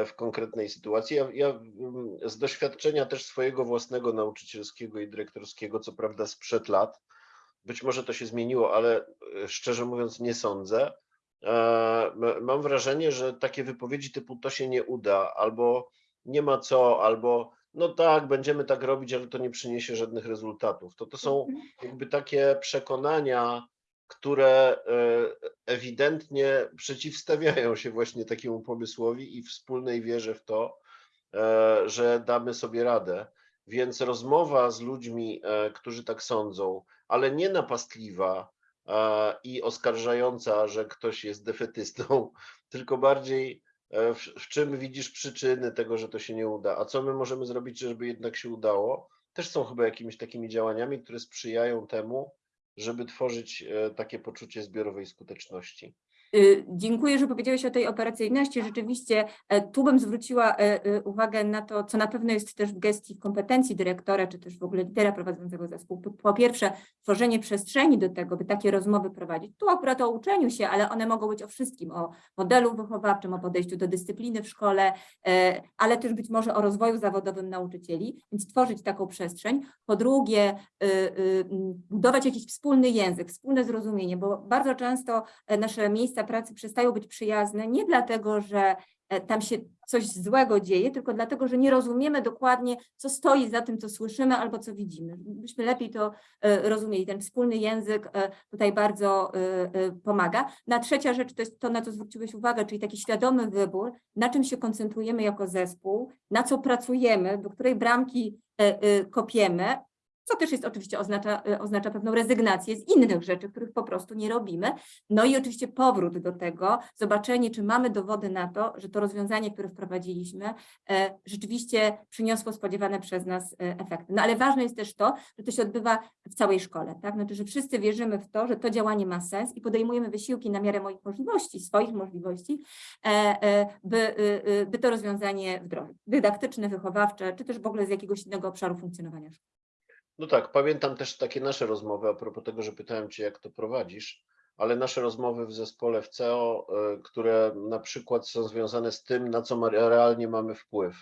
w konkretnej sytuacji. Ja, ja mm, z doświadczenia też swojego własnego nauczycielskiego i dyrektorskiego, co prawda sprzed lat, być może to się zmieniło, ale e, szczerze mówiąc nie sądzę. e, Mam wrażenie, że takie wypowiedzi typu to się nie uda, albo nie ma co, albo no tak, będziemy tak robić, ale to nie przyniesie żadnych rezultatów. To to są jakby takie przekonania, które e, ewidentnie przeciwstawiają się właśnie takiemu pomysłowi i wspólnej wierze w to, e, że damy sobie radę. Więc rozmowa z ludźmi, e, którzy tak sądzą, ale nie napastliwa i oskarżająca, że ktoś jest defetystą, tylko bardziej w, w czym widzisz przyczyny tego, że to się nie uda, a co my możemy zrobić, żeby jednak się udało, też są chyba jakimiś takimi działaniami, które sprzyjają temu, żeby tworzyć e, takie poczucie zbiorowej skuteczności. Y, Dziękuję, że powiedziałeś o tej operacyjności. Rzeczywiście e, tu bym zwróciła e, e, uwagę na to, co na pewno jest też w gestii kompetencji dyrektora, czy też w ogóle lidera prowadzącego zespół. Po- pierwsze, tworzenie przestrzeni do tego, by takie rozmowy prowadzić. Tu akurat o uczeniu się, ale one mogą być o wszystkim, o modelu wychowawczym, o podejściu do dyscypliny w szkole, ale też być może o rozwoju zawodowym nauczycieli, więc tworzyć taką przestrzeń. Po drugie, budować jakiś wspólny język, wspólne zrozumienie, bo bardzo często nasze miejsca pracy przestają być przyjazne nie dlatego, że e, tam się coś złego dzieje, tylko dlatego, że nie rozumiemy dokładnie, co stoi za tym, co słyszymy albo co widzimy. Byśmy lepiej to e, rozumieli. Ten wspólny język e, tutaj bardzo pomaga. Na trzecia rzecz to jest to, na co zwróciłeś uwagę, czyli taki świadomy wybór, na czym się koncentrujemy jako zespół, na co pracujemy, do której bramki kopiemy, co też jest oczywiście oznacza, e, oznacza pewną rezygnację z innych rzeczy, których po prostu nie robimy. No i oczywiście powrót do tego, zobaczenie, czy mamy dowody na to, że to rozwiązanie, które wprowadziliśmy, e, rzeczywiście przyniosło spodziewane przez nas e, efekty. No ale ważne jest też to, że to się odbywa w całej szkole, tak? Znaczy, że wszyscy wierzymy w to, że to działanie ma sens i podejmujemy wysiłki na miarę moich możliwości, swoich możliwości, by, y, y, by to rozwiązanie wdrożyć. Dydaktyczne, wychowawcze, czy też w ogóle z jakiegoś innego obszaru funkcjonowania szkoły. No tak, pamiętam też takie nasze rozmowy a propos tego, że pytałem Cię, jak to prowadzisz, ale nasze rozmowy w zespole w CEO, y, które na przykład są związane z tym, na co realnie mamy wpływ.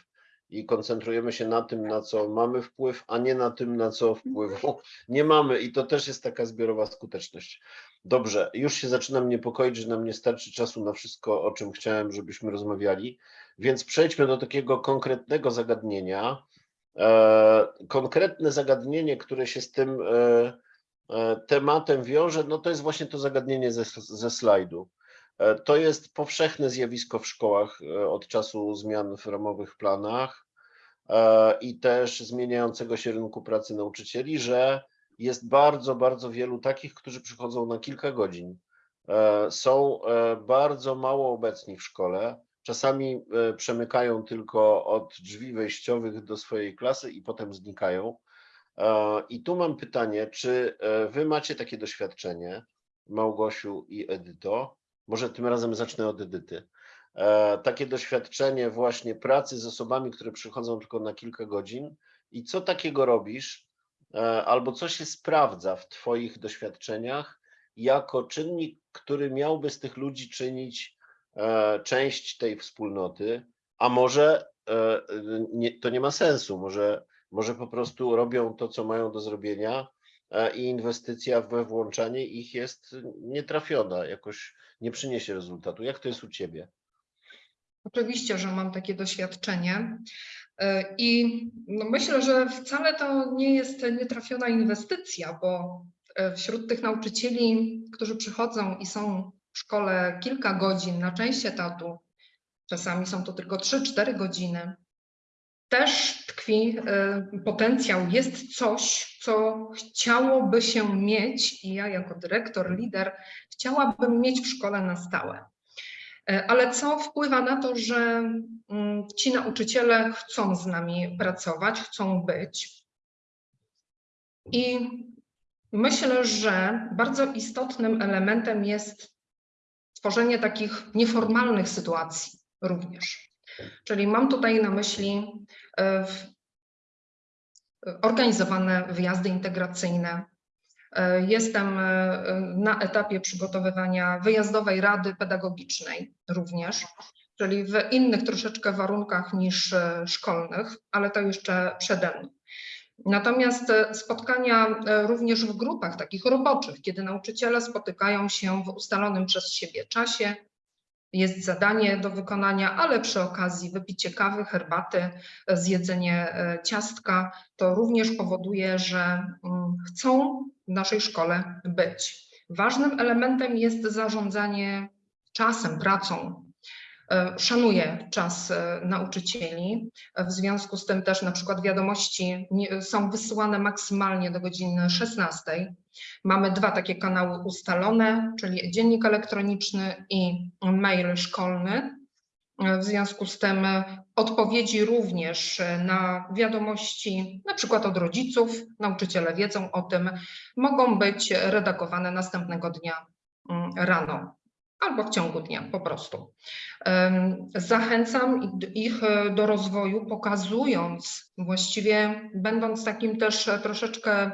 I koncentrujemy się na tym, na co mamy wpływ, a nie na tym, na co wpływu nie mamy. I to też jest taka zbiorowa skuteczność. Dobrze, już się zaczynam niepokoić, że nam nie starczy czasu na wszystko, o czym chciałem, żebyśmy rozmawiali. Więc przejdźmy do takiego konkretnego zagadnienia. E, konkretne zagadnienie, które się z tym e, e, tematem wiąże, no to jest właśnie to zagadnienie ze, ze slajdu. To jest powszechne zjawisko w szkołach od czasu zmian w ramowych planach i też zmieniającego się rynku pracy nauczycieli, że jest bardzo, bardzo wielu takich, którzy przychodzą na kilka godzin. Są bardzo mało obecni w szkole. Czasami e, przemykają tylko od drzwi wejściowych do swojej klasy i potem znikają. E, I tu mam pytanie, czy e, wy macie takie doświadczenie? Małgosiu i Edyto. Może tym razem zacznę od Edyty. Takie doświadczenie właśnie pracy z osobami, które przychodzą tylko na kilka godzin i co takiego robisz, albo co się sprawdza w Twoich doświadczeniach jako czynnik, który miałby z tych ludzi czynić część tej wspólnoty, a może e, nie, to nie ma sensu, może, może po prostu robią to, co mają do zrobienia e, i inwestycja we włączanie ich jest nietrafiona, jakoś nie przyniesie rezultatu. Jak to jest u Ciebie? Oczywiście, że mam takie doświadczenie E, i no myślę, że wcale to nie jest nietrafiona inwestycja, bo e, wśród tych nauczycieli, którzy przychodzą i są w szkole kilka godzin na część etatu, czasami są to tylko 3-4 godziny, też tkwi e, potencjał, jest coś, co chciałoby się mieć i ja jako dyrektor, lider chciałabym mieć w szkole na stałe. E, Ale co wpływa na to, że mm, ci nauczyciele chcą z nami pracować, chcą być. I myślę, że bardzo istotnym elementem jest tworzenie takich nieformalnych sytuacji również. Czyli mam tutaj na myśli e, w- organizowane wyjazdy integracyjne, E, Jestem e, na etapie przygotowywania wyjazdowej rady pedagogicznej również, czyli w innych troszeczkę warunkach niż e, szkolnych, ale to jeszcze przede mną. Natomiast e, spotkania e, również w grupach takich roboczych, kiedy nauczyciele spotykają się w ustalonym przez siebie czasie, jest zadanie do wykonania, ale przy okazji wypicie kawy, herbaty, e, zjedzenie ciastka, to również powoduje, że mm, chcą w naszej szkole być. Ważnym elementem jest zarządzanie czasem, pracą. E, Szanuję czas e, nauczycieli. E, W związku z tym też na przykład wiadomości są wysyłane maksymalnie do godziny 16. Mamy dwa takie kanały ustalone, czyli dziennik elektroniczny i mail szkolny. W związku z tym odpowiedzi również na wiadomości, na przykład od rodziców, nauczyciele wiedzą o tym, mogą być redagowane następnego dnia mm, rano albo w ciągu dnia po prostu. Zachęcam ich- e, do rozwoju, pokazując, właściwie będąc takim też troszeczkę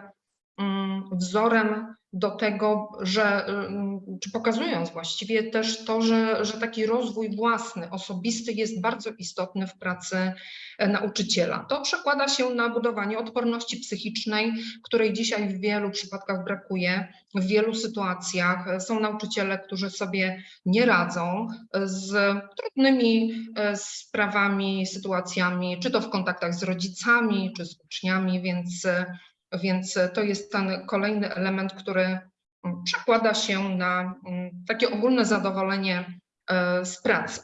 wzorem do tego, że, mm, czy pokazując właściwie też to, że, że taki rozwój własny, osobisty jest bardzo istotny w pracy e, nauczyciela. To przekłada się na budowanie odporności psychicznej, której dzisiaj w wielu przypadkach brakuje, w wielu sytuacjach. E, Są nauczyciele, którzy sobie nie radzą e, z trudnymi sprawami, sytuacjami, czy to w kontaktach z rodzicami, czy z uczniami, więc, więc to jest ten kolejny element, który mm, przekłada się na mm, takie ogólne zadowolenie e, z pracy.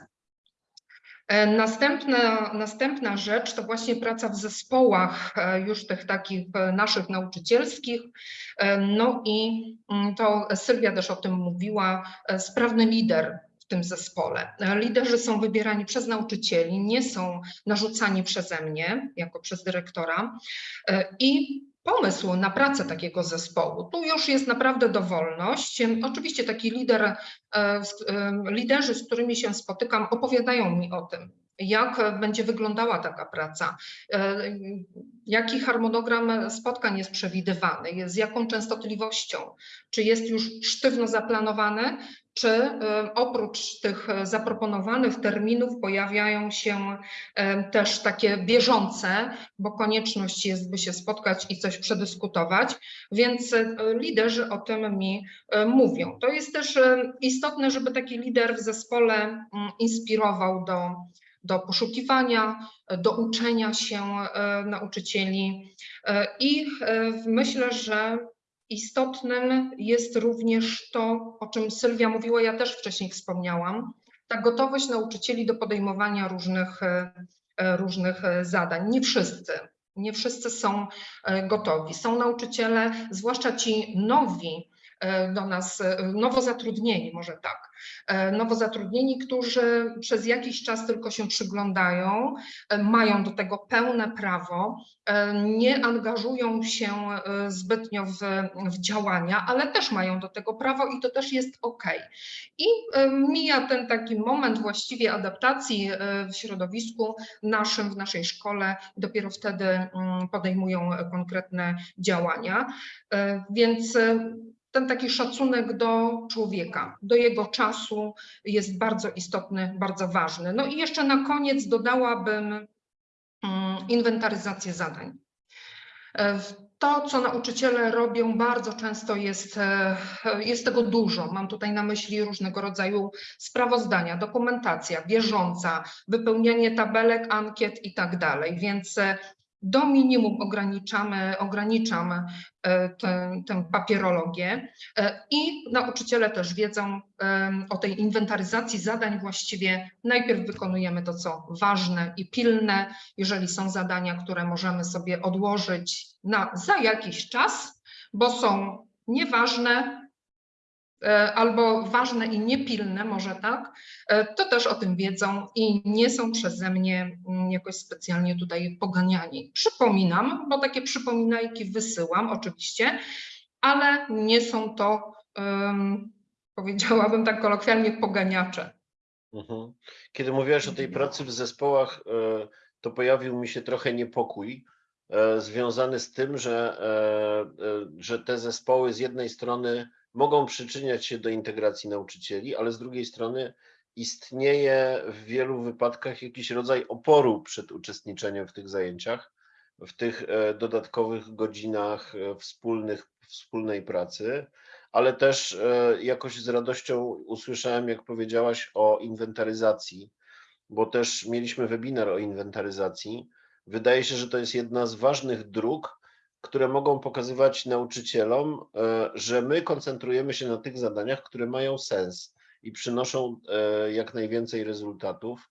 E, Następna, następna rzecz to właśnie praca w zespołach e, już tych takich e, naszych nauczycielskich. E, No i mm, to Sylwia też o tym mówiła, e, sprawny lider w tym zespole. E, Liderzy są wybierani przez nauczycieli, nie są narzucani przeze mnie jako przez dyrektora. E, I pomysł na pracę takiego zespołu. Tu już jest naprawdę dowolność. Oczywiście taki lider, e, em, liderzy, z którymi się spotykam, opowiadają mi o tym, jak będzie wyglądała taka praca, e, jaki harmonogram spotkań jest przewidywany, z jaką częstotliwością, czy jest już sztywno zaplanowany, czy e, oprócz tych zaproponowanych terminów pojawiają się e, też takie bieżące, bo konieczność jest, by się spotkać i coś przedyskutować, więc liderzy o tym mi mówią. To jest też istotne, żeby taki lider w zespole mm, inspirował do, do poszukiwania, do uczenia się e, nauczycieli E, i e, myślę, że istotnym jest również to, o czym Sylwia mówiła, ja też wcześniej wspomniałam, ta gotowość nauczycieli do podejmowania różnych, różnych zadań. Nie wszyscy, nie wszyscy są gotowi. Są nauczyciele, zwłaszcza ci nowi do nas, e, nowo zatrudnieni, może tak, e, nowo zatrudnieni, którzy przez jakiś czas tylko się przyglądają, e, mają do tego pełne prawo, e, nie angażują się e, zbytnio w, w działania, ale też mają do tego prawo i to też jest ok. I e, mija ten taki moment właściwie adaptacji e, w środowisku naszym, w naszej szkole, dopiero wtedy mm, podejmują konkretne działania. E, Więc e, ten taki szacunek do człowieka, do jego czasu jest bardzo istotny, bardzo ważny. No i jeszcze na koniec dodałabym mm, inwentaryzację zadań. E, To, co nauczyciele robią, bardzo często jest, e, jest tego dużo. Mam tutaj na myśli różnego rodzaju sprawozdania, dokumentacja bieżąca, wypełnianie tabelek, ankiet i tak dalej. Więc e, do minimum ograniczamy, ograniczam e, tę, tę papierologię e, i nauczyciele też wiedzą o tej inwentaryzacji zadań właściwie. Najpierw wykonujemy to, co ważne i pilne. Jeżeli są zadania, które możemy sobie odłożyć na za jakiś czas, bo są nieważne albo ważne i niepilne, może tak, e, to też o tym wiedzą i nie są przeze mnie mm, jakoś specjalnie tutaj poganiani. Przypominam, bo takie przypominajki wysyłam oczywiście, ale nie są to, em, powiedziałabym tak kolokwialnie, poganiacze. Mhm. Kiedy mówiłaś o tej pracy w zespołach, e, to pojawił mi się trochę niepokój e, związany z tym, że, e, e, że te zespoły z jednej strony mogą przyczyniać się do integracji nauczycieli, ale z drugiej strony istnieje w wielu wypadkach jakiś rodzaj oporu przed uczestniczeniem w tych zajęciach, w tych e, dodatkowych godzinach e, wspólnych, wspólnej pracy ale też e, jakoś z radością usłyszałem, jak powiedziałaś o inwentaryzacji, bo też mieliśmy webinar o inwentaryzacji. Wydaje się, że to jest jedna z ważnych dróg, które mogą pokazywać nauczycielom, e, że my koncentrujemy się na tych zadaniach, które mają sens i przynoszą e, jak najwięcej rezultatów.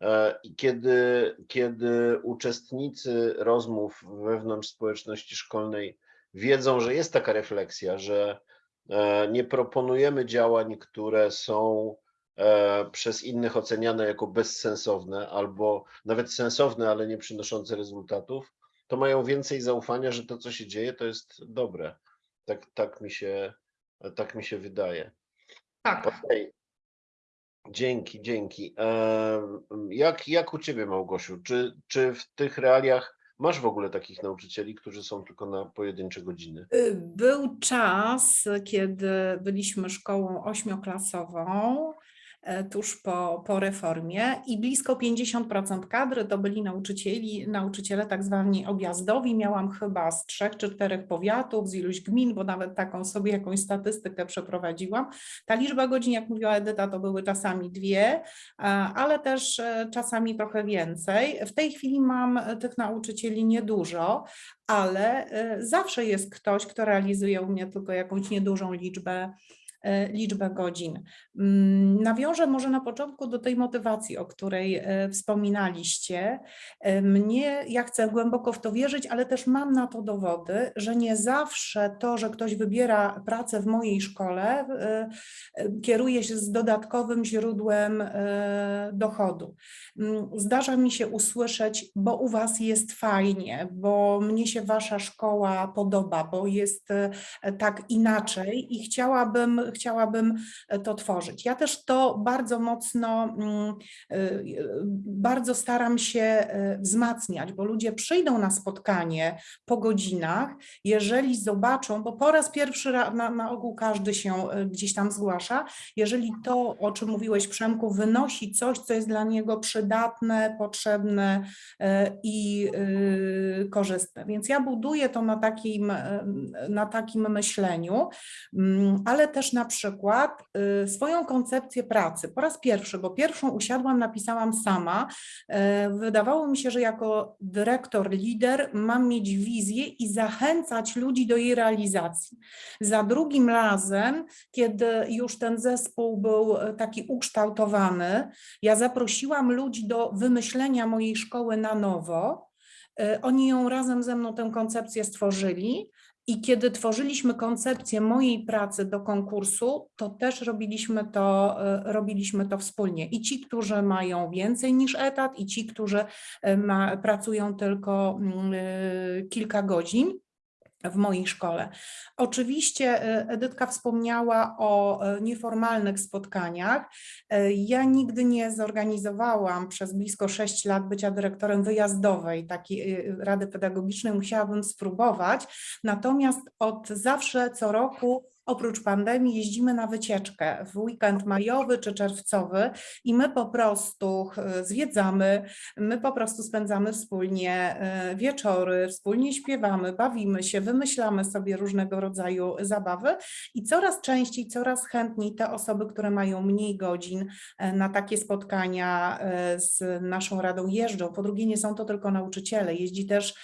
E, I kiedy, kiedy uczestnicy rozmów wewnątrz społeczności szkolnej wiedzą, że jest taka refleksja, że nie proponujemy działań, które są przez innych oceniane jako bezsensowne albo nawet sensowne, ale nie przynoszące rezultatów, to mają więcej zaufania, że to, co się dzieje, to jest dobre. Tak, tak, mi, się, tak mi się wydaje. Tak. Okej. Dzięki, dzięki. Jak, jak u Ciebie, Małgosiu? Czy, czy w tych realiach masz w ogóle takich nauczycieli, którzy są tylko na pojedyncze godziny? Y, Był czas, kiedy byliśmy szkołą ośmioklasową, tuż po, po reformie i blisko 50% kadry to byli nauczycieli, nauczyciele tak zwani objazdowi. Miałam chyba z trzech czy czterech powiatów, z iluś gmin, bo nawet taką sobie jakąś statystykę przeprowadziłam. Ta liczba godzin, jak mówiła Edyta, to były czasami dwie, a- ale też e, czasami trochę więcej. W tej chwili mam e, tych nauczycieli niedużo, ale e, zawsze jest ktoś, kto realizuje u mnie tylko jakąś niedużą liczbę e, liczbę godzin. Mm, Nawiążę może na początku do tej motywacji, o której e, wspominaliście. E, Mnie, ja chcę głęboko w to wierzyć, ale też mam na to dowody, że nie zawsze to, że ktoś wybiera pracę w mojej szkole, e, e, kieruje się z dodatkowym źródłem e, dochodu. Mm, Zdarza mi się usłyszeć, bo u Was jest fajnie, bo mnie się Wasza szkoła podoba, bo jest e, tak inaczej i chciałabym, chciałabym e, to tworzyć. Ja też to bardzo mocno, mm, y, bardzo staram się e, wzmacniać, bo ludzie przyjdą na spotkanie po godzinach, jeżeli zobaczą, bo po raz pierwszy na, na ogół każdy się e, gdzieś tam zgłasza, jeżeli to, o czym mówiłeś Przemku, wynosi coś, co jest dla niego przydatne, potrzebne e, i korzystne. Więc ja buduję to na takim, e, na takim myśleniu, Mm, ale też na przykład y, swoją koncepcję pracy. Po raz pierwszy, bo pierwszą usiadłam, napisałam sama. E, Wydawało mi się, że jako dyrektor, lider mam mieć wizję i zachęcać ludzi do jej realizacji. Za drugim razem, kiedy już ten zespół był e, taki ukształtowany, ja zaprosiłam ludzi do wymyślenia mojej szkoły na nowo. Oni ją razem ze mną tę koncepcję stworzyli I kiedy tworzyliśmy koncepcję mojej pracy do konkursu, to też robiliśmy to, e, robiliśmy to wspólnie. I ci, którzy mają więcej niż etat, i ci, którzy e, ma, pracują tylko mm, e, kilka godzin w mojej szkole. Oczywiście e, Edytka wspomniała o e, nieformalnych spotkaniach. E, Ja nigdy nie zorganizowałam przez blisko 6 lat bycia dyrektorem wyjazdowej takiej Rady Pedagogicznej, musiałabym spróbować. Natomiast od zawsze co roku oprócz pandemii jeździmy na wycieczkę w weekend majowy czy czerwcowy i my po prostu e, zwiedzamy, my po prostu spędzamy wspólnie e, wieczory, wspólnie śpiewamy, bawimy się, wymyślamy sobie różnego rodzaju zabawy i coraz częściej, coraz chętniej te osoby, które mają mniej godzin e, na takie spotkania z naszą radą jeżdżą. Po drugie, nie są to tylko nauczyciele, jeździ też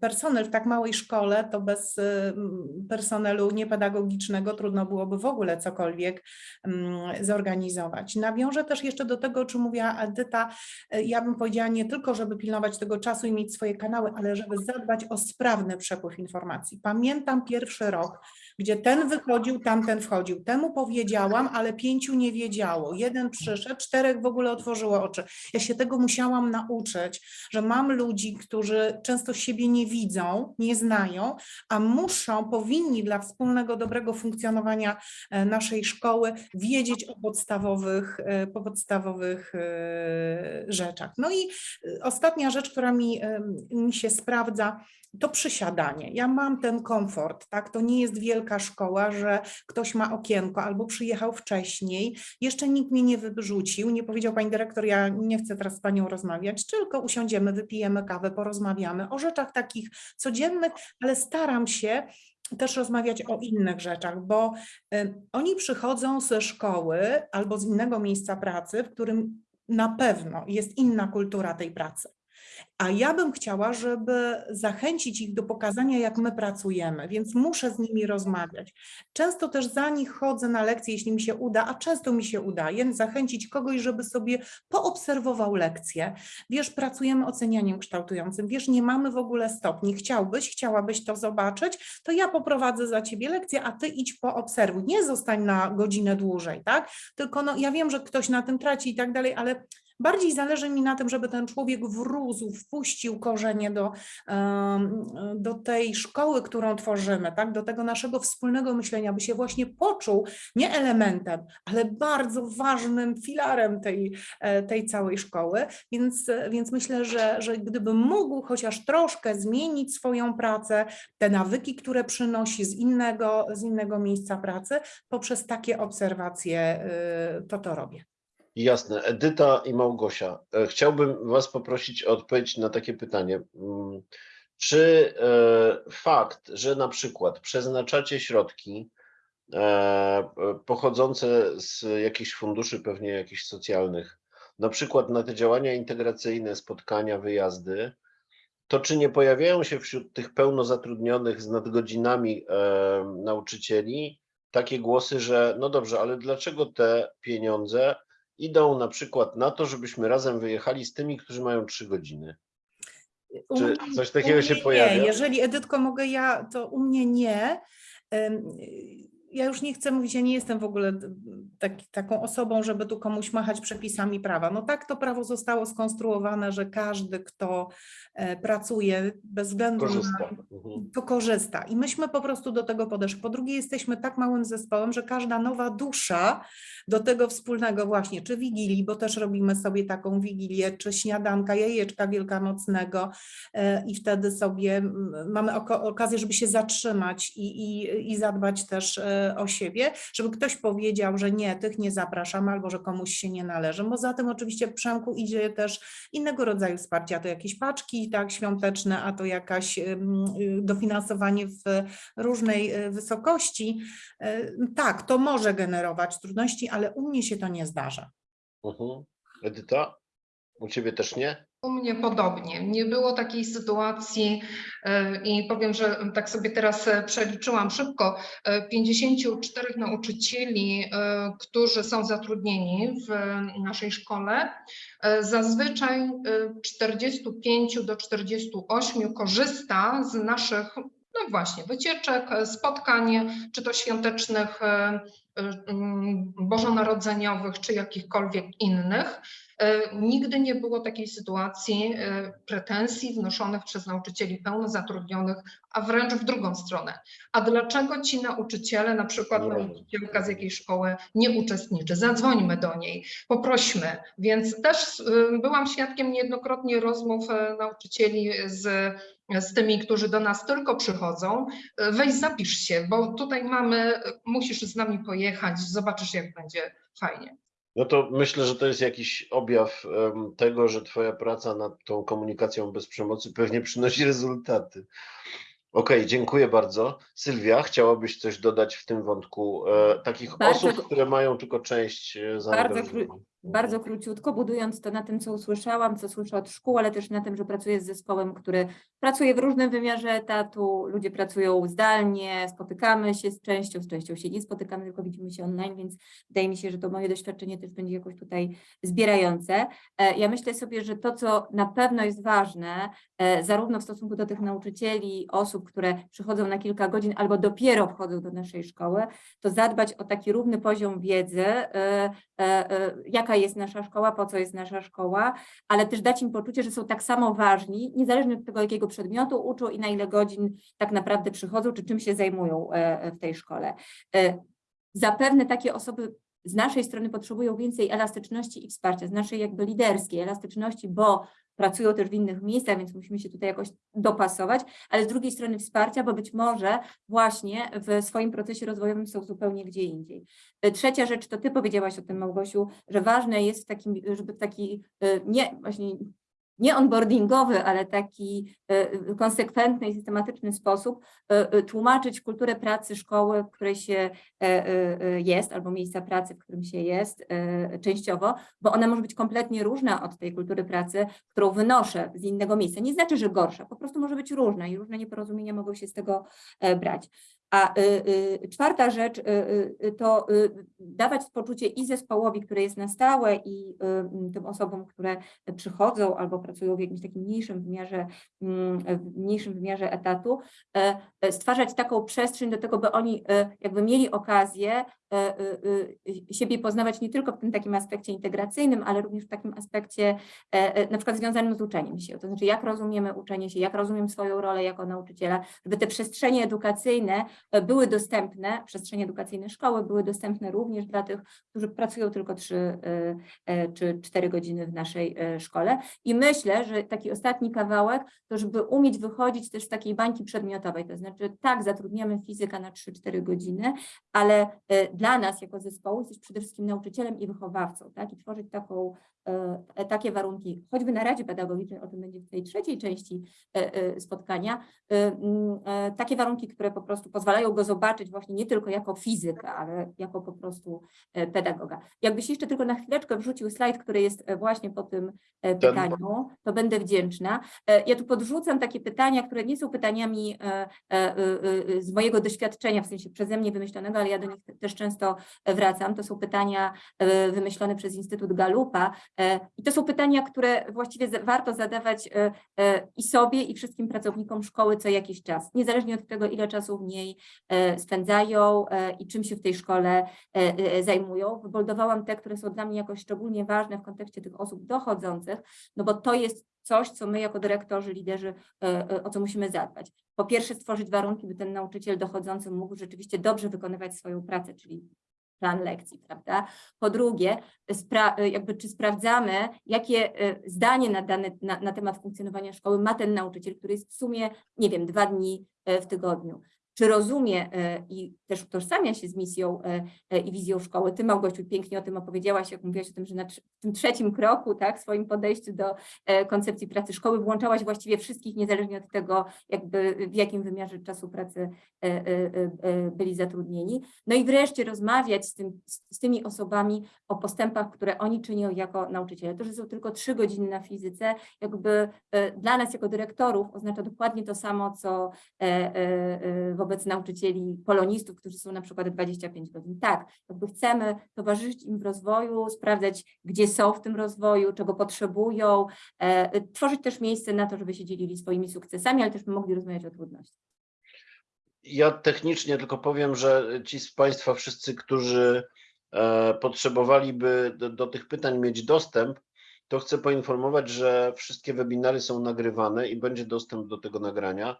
personel w tak małej szkole, to bez e, m, personelu niepedagogicznego trudno byłoby w ogóle cokolwiek mm, zorganizować. Nawiążę też jeszcze do tego, o czym mówiła Edyta, E, ja bym powiedziała nie tylko, żeby pilnować tego czasu i mieć swoje kanały, ale żeby zadbać o sprawny przepływ informacji. Pamiętam pierwszy rok, gdzie ten wychodził, tamten wchodził. Temu powiedziałam, ale pięciu nie wiedziało. Jeden przyszedł, czterech w ogóle otworzyło oczy. Ja się tego musiałam nauczyć, że mam ludzi, którzy często siebie nie widzą, nie znają, a muszą, powinni dla wspólnego dobrego funkcjonowania e, naszej szkoły wiedzieć o podstawowych, e, po podstawowych e, rzeczach. No i ostatnia rzecz, która mi, mi się sprawdza, to przysiadanie. Ja mam ten komfort, tak? To nie jest wielka szkoła, że ktoś ma okienko albo przyjechał wcześniej, jeszcze nikt mnie nie wyrzucił, nie powiedział pani dyrektor, ja nie chcę teraz z panią rozmawiać, tylko usiądziemy, wypijemy kawę, porozmawiamy o rzeczach takich codziennych, ale staram się też rozmawiać o innych rzeczach, bo y, oni przychodzą ze szkoły albo z innego miejsca pracy, w którym na pewno jest inna kultura tej pracy. A ja bym chciała, żeby zachęcić ich do pokazania, jak my pracujemy, więc muszę z nimi rozmawiać. Często też za nich chodzę na lekcje, jeśli mi się uda, a często mi się udaje zachęcić kogoś, żeby sobie poobserwował lekcję. Wiesz, pracujemy ocenianiem kształtującym, wiesz, nie mamy w ogóle stopni. Chciałbyś, chciałabyś to zobaczyć, to ja poprowadzę za ciebie lekcję, a ty idź poobserwuj. Nie zostań na godzinę dłużej, tak? Tylko no, ja wiem, że ktoś na tym traci i tak dalej, ale Bardziej zależy mi na tym, żeby ten człowiek wrósł, wpuścił korzenie do, do tej szkoły, którą tworzymy, tak? do tego naszego wspólnego myślenia, by się właśnie poczuł nie elementem, ale bardzo ważnym filarem tej, e, tej całej szkoły. Więc, więc myślę, że, że gdyby mógł chociaż troszkę zmienić swoją pracę, te nawyki, które przynosi z innego, z innego miejsca pracy, poprzez takie obserwacje, y, to to robię. Jasne. Edyta i Małgosia, e, chciałbym Was poprosić o odpowiedź na takie pytanie. Mm, Czy e, fakt, że na przykład przeznaczacie środki e, pochodzące z jakichś funduszy, pewnie jakichś socjalnych, na przykład na te działania integracyjne, spotkania, wyjazdy, to czy nie pojawiają się wśród tych pełnozatrudnionych z nadgodzinami nauczycieli takie głosy, że no dobrze, ale dlaczego te pieniądze idą na przykład na to, żebyśmy razem wyjechali z tymi, którzy mają trzy godziny? Czy coś takiego się pojawia? Nie. Jeżeli Edytko mogę ja, to u mnie nie. Ja już nie chcę mówić, ja nie jestem w ogóle taki, taką osobą, żeby tu komuś machać przepisami prawa. No tak to prawo zostało skonstruowane, że każdy, kto e, pracuje bez względu na Korzysta. Mhm. to korzysta. I myśmy po prostu do tego podeszli. Po drugie, jesteśmy tak małym zespołem, że każda nowa dusza do tego wspólnego właśnie, czy wigilii, bo też robimy sobie taką wigilię, czy śniadanka, jajeczka wielkanocnego e, i wtedy sobie mamy okazję, żeby się zatrzymać i, i, i zadbać też e, o siebie, żeby ktoś powiedział, że nie, tych nie zapraszamy albo że komuś się nie należy. Bo za tym oczywiście Przemku idzie też innego rodzaju wsparcie, to jakieś paczki tak świąteczne, a to jakaś y, dofinansowanie w różnej y, wysokości. Y, Tak, to może generować trudności, ale u mnie się to nie zdarza. Mhm. Edyta? U ciebie też nie? U mnie podobnie. Nie było takiej sytuacji e, i powiem, że tak sobie teraz e, przeliczyłam szybko. e, 54 nauczycieli, e, którzy są zatrudnieni w naszej szkole. Zazwyczaj e, 45 do 48 korzysta z naszych no właśnie, wycieczek, spotkań, czy to świątecznych, bożonarodzeniowych, czy jakichkolwiek innych. E, Nigdy nie było takiej sytuacji e, pretensji wnoszonych przez nauczycieli pełnozatrudnionych, a wręcz w drugą stronę. A dlaczego ci nauczyciele, na przykład rozumiem. nauczycielka z jakiejś szkoły nie uczestniczy? Zadzwońmy do niej, poprośmy. Więc też y, byłam świadkiem niejednokrotnie rozmów e, nauczycieli z, z tymi, którzy do nas tylko przychodzą. E, Weź zapisz się, bo tutaj mamy, musisz z nami pojechać, zobaczysz jak będzie fajnie. No to myślę, że to jest jakiś objaw tego, że Twoja praca nad tą komunikacją bez przemocy pewnie przynosi rezultaty. Okej, dziękuję bardzo. Sylwia, chciałabyś coś dodać w tym wątku e, takich Bardzo osób, które mają tylko część e, zaangażowania? Bardzo króciutko, budując to na tym, co usłyszałam, co słyszę od szkół, ale też na tym, że pracuję z zespołem, który pracuje w różnym wymiarze etatu, ludzie pracują zdalnie, spotykamy się z częścią, z częścią się nie spotykamy, tylko widzimy się online, więc wydaje mi się, że to moje doświadczenie też będzie jakoś tutaj zbierające. E, Ja myślę sobie, że to, co na pewno jest ważne, e, zarówno w stosunku do tych nauczycieli, osób, które przychodzą na kilka godzin albo dopiero wchodzą do naszej szkoły, to zadbać o taki równy poziom wiedzy, e, e, jaka jest nasza szkoła, po co jest nasza szkoła, ale też dać im poczucie, że są tak samo ważni, niezależnie od tego, jakiego przedmiotu uczą i na ile godzin tak naprawdę przychodzą, czy czym się zajmują e, e, w tej szkole. E, Zapewne takie osoby z naszej strony potrzebują więcej elastyczności i wsparcia, z naszej jakby liderskiej elastyczności, bo pracują też w innych miejscach, więc musimy się tutaj jakoś dopasować, ale z drugiej strony wsparcia, bo być może właśnie w swoim procesie rozwojowym są zupełnie gdzie indziej. E, Trzecia rzecz, to ty powiedziałaś o tym, Małgosiu, że ważne jest w takim, żeby taki e, nie, właśnie nie onboardingowy, ale taki e, konsekwentny i systematyczny sposób e, e, tłumaczyć kulturę pracy szkoły, w której się jest, albo miejsca pracy, w którym się jest częściowo, bo ona może być kompletnie różna od tej kultury pracy, którą wynoszę z innego miejsca. Nie znaczy, że gorsza, po prostu może być różna i różne nieporozumienia mogą się z tego brać. A y, y, czwarta rzecz y, to dawać poczucie i zespołowi, który jest na stałe i tym osobom, które przychodzą albo pracują w jakimś takim mniejszym wymiarze, w mniejszym wymiarze etatu, e, e, stwarzać taką przestrzeń do tego, by oni e, jakby mieli okazję siebie poznawać nie tylko w tym takim aspekcie integracyjnym, ale również w takim aspekcie e, e, na przykład związanym z uczeniem się, to znaczy jak rozumiemy uczenie się, jak rozumiem swoją rolę jako nauczyciela, żeby te przestrzenie edukacyjne e, były dostępne, przestrzenie edukacyjne szkoły były dostępne również dla tych, którzy pracują tylko trzy e, e, czy cztery godziny w naszej e, szkole. I myślę, że taki ostatni kawałek, to żeby umieć wychodzić też z takiej bańki przedmiotowej, to znaczy tak, zatrudniamy fizyka na 3-4 godziny, ale e, dla nas jako zespołu jesteś przede wszystkim nauczycielem i wychowawcą, tak? I tworzyć taką, takie warunki, choćby na Radzie Pedagogicznej, o tym będzie w tej trzeciej części e, e, spotkania, e, mm, e, takie warunki, które po prostu pozwalają go zobaczyć właśnie nie tylko jako fizyka, ale jako po prostu e, pedagoga. Jakbyś jeszcze tylko na chwileczkę wrzucił slajd, który jest e, właśnie po tym e, Ten- pytaniu, to będę wdzięczna. E, Ja tu podrzucam takie pytania, które nie są pytaniami e, e, e, e, z mojego doświadczenia, w sensie przeze mnie wymyślonego, ale ja do nich te- też często e, wracam. To są pytania e, wymyślone przez Instytut Galupa e, i to są pytania, które właściwie warto zadawać e, e, i sobie, i wszystkim pracownikom szkoły co jakiś czas, niezależnie od tego, ile czasu w niej e, spędzają e, i czym się w tej szkole e, e, zajmują. Wyboldowałam te, które są dla mnie jakoś szczególnie ważne w kontekście tych osób dochodzących, no bo to jest coś, co my jako dyrektorzy, liderzy, e, e, o co musimy zadbać. Po pierwsze stworzyć warunki, by ten nauczyciel dochodzący mógł rzeczywiście dobrze wykonywać swoją pracę, czyli plan lekcji, prawda? Po drugie, jakby czy sprawdzamy, jakie e, zdanie na, dane, na, na temat funkcjonowania szkoły ma ten nauczyciel, który jest w sumie, nie wiem, dwa dni e, w tygodniu. Czy rozumie e, i też utożsamia się z misją e, e, i wizją szkoły. Ty, Małgosiu, pięknie o tym opowiedziałaś, jak mówiłaś o tym, że na w tym trzecim kroku, tak, w swoim podejściu do koncepcji pracy szkoły włączałaś właściwie wszystkich, niezależnie od tego, jakby w jakim wymiarze czasu pracy byli zatrudnieni. No i wreszcie rozmawiać z, tym, z, tymi osobami o postępach, które oni czynią jako nauczyciele. To, że są tylko trzy godziny na fizyce, jakby dla nas jako dyrektorów oznacza dokładnie to samo, co e, wobec nauczycieli polonistów, którzy są na przykład 25 godzin. Tak, jakby chcemy towarzyszyć im w rozwoju, sprawdzać, gdzie są w tym rozwoju, czego potrzebują, e, tworzyć też miejsce na to, żeby się dzielili swoimi sukcesami, ale też mogli rozmawiać o trudnościach. Ja technicznie tylko powiem, że ci z Państwa wszyscy, którzy e, potrzebowaliby do, do tych pytań mieć dostęp, to chcę poinformować, że wszystkie webinary są nagrywane i będzie dostęp do tego nagrania.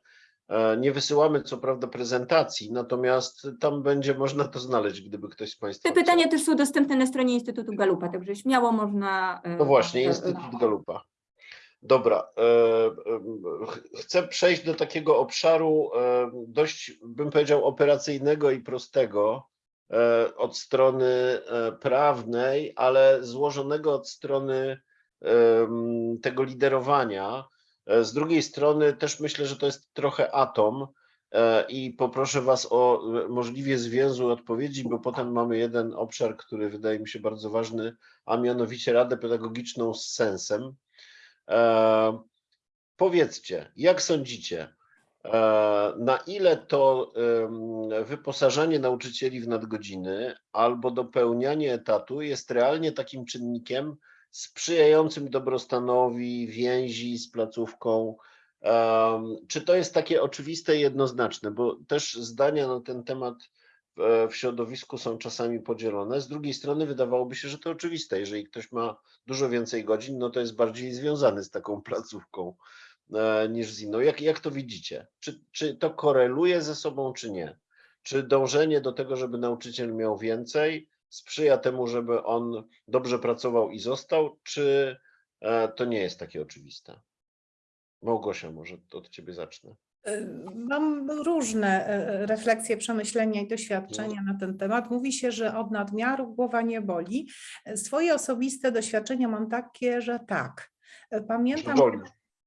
E, Nie wysyłamy co prawda prezentacji, natomiast tam będzie można to znaleźć, gdyby ktoś z Państwa Te chciał. pytania też są dostępne na stronie Instytutu Galupa, także śmiało można. e, No właśnie, Instytut Galupa. Dobra, e, ch- chcę przejść do takiego obszaru dość, bym powiedział, operacyjnego i prostego od strony prawnej, ale złożonego od strony tego liderowania. E, Z drugiej strony też myślę, że to jest trochę atom e, i poproszę Was o e, możliwie zwięzłe odpowiedzi, bo potem mamy jeden obszar, który wydaje mi się bardzo ważny, a mianowicie Radę Pedagogiczną z sensem. Powiedzcie, jak sądzicie, na ile to wyposażanie nauczycieli w nadgodziny albo dopełnianie etatu jest realnie takim czynnikiem sprzyjającym dobrostanowi, więzi z placówką? Czy to jest takie oczywiste i jednoznaczne? Bo też zdania na ten temat w, w środowisku są czasami podzielone. Z drugiej strony wydawałoby się, że to oczywiste. Jeżeli ktoś ma dużo więcej godzin, no to jest bardziej związany z taką placówką e, niż z inną. Jak, jak to widzicie? Czy, czy to koreluje ze sobą, czy nie? Czy dążenie do tego, żeby nauczyciel miał więcej, sprzyja temu, żeby on dobrze pracował i został, czy e, to nie jest takie oczywiste? Małgosia, może od ciebie zacznę. Y, Mam różne e, refleksje, przemyślenia i doświadczenia na ten temat. Mówi się, że od nadmiaru głowa nie boli. E, Swoje osobiste doświadczenia mam takie, że tak. E, Pamiętam, boli?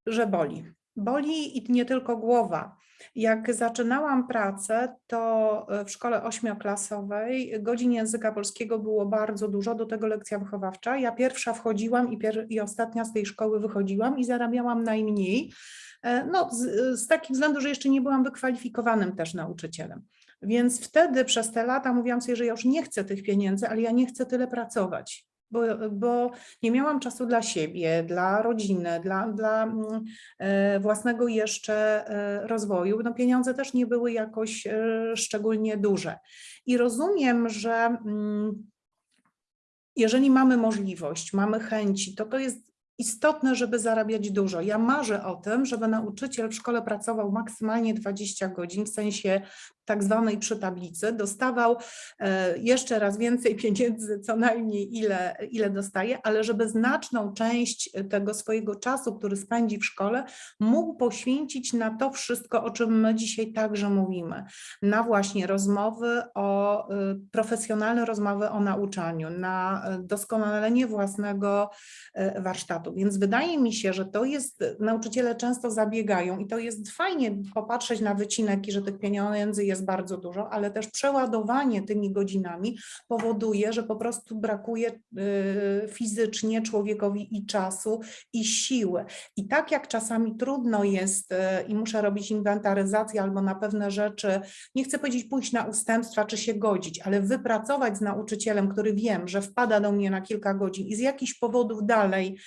że boli. Boli i nie tylko głowa. Jak zaczynałam pracę, to e, w szkole ośmioklasowej godzin języka polskiego było bardzo dużo, do tego lekcja wychowawcza. Ja pierwsza wchodziłam i, pier- i ostatnia z tej szkoły wychodziłam i zarabiałam najmniej. E, No, z, z takiego względu, że jeszcze nie byłam wykwalifikowanym też nauczycielem. Więc wtedy przez te lata mówiłam sobie, że ja już nie chcę tych pieniędzy, ale ja nie chcę tyle pracować. Bo, bo nie miałam czasu dla siebie, dla rodziny, dla, dla mm, e, własnego jeszcze e, rozwoju. No pieniądze też nie były jakoś e, szczególnie duże. I rozumiem, że mm, jeżeli mamy możliwość, mamy chęci, to to jest istotne, żeby zarabiać dużo. Ja marzę o tym, żeby nauczyciel w szkole pracował maksymalnie 20 godzin, w sensie tak zwanej przy tablicy, dostawał e, jeszcze raz więcej pieniędzy, co najmniej ile, ile dostaje, ale żeby znaczną część tego swojego czasu, który spędzi w szkole, mógł poświęcić na to wszystko, o czym my dzisiaj także mówimy. Na właśnie rozmowy o, y, profesjonalne rozmowy o nauczaniu, na doskonalenie własnego e, Więc wydaje mi się, że to jest, nauczyciele często zabiegają i to jest fajnie popatrzeć na wycinek i że tych pieniędzy jest bardzo dużo, ale też przeładowanie tymi godzinami powoduje, że po prostu brakuje y, fizycznie człowiekowi i czasu, i siły. I tak jak czasami trudno jest y, i muszę robić inwentaryzację albo na pewne rzeczy, nie chcę powiedzieć pójść na ustępstwa czy się godzić, ale wypracować z nauczycielem, który wiem, że wpada do mnie na kilka godzin i z jakichś powodów dalej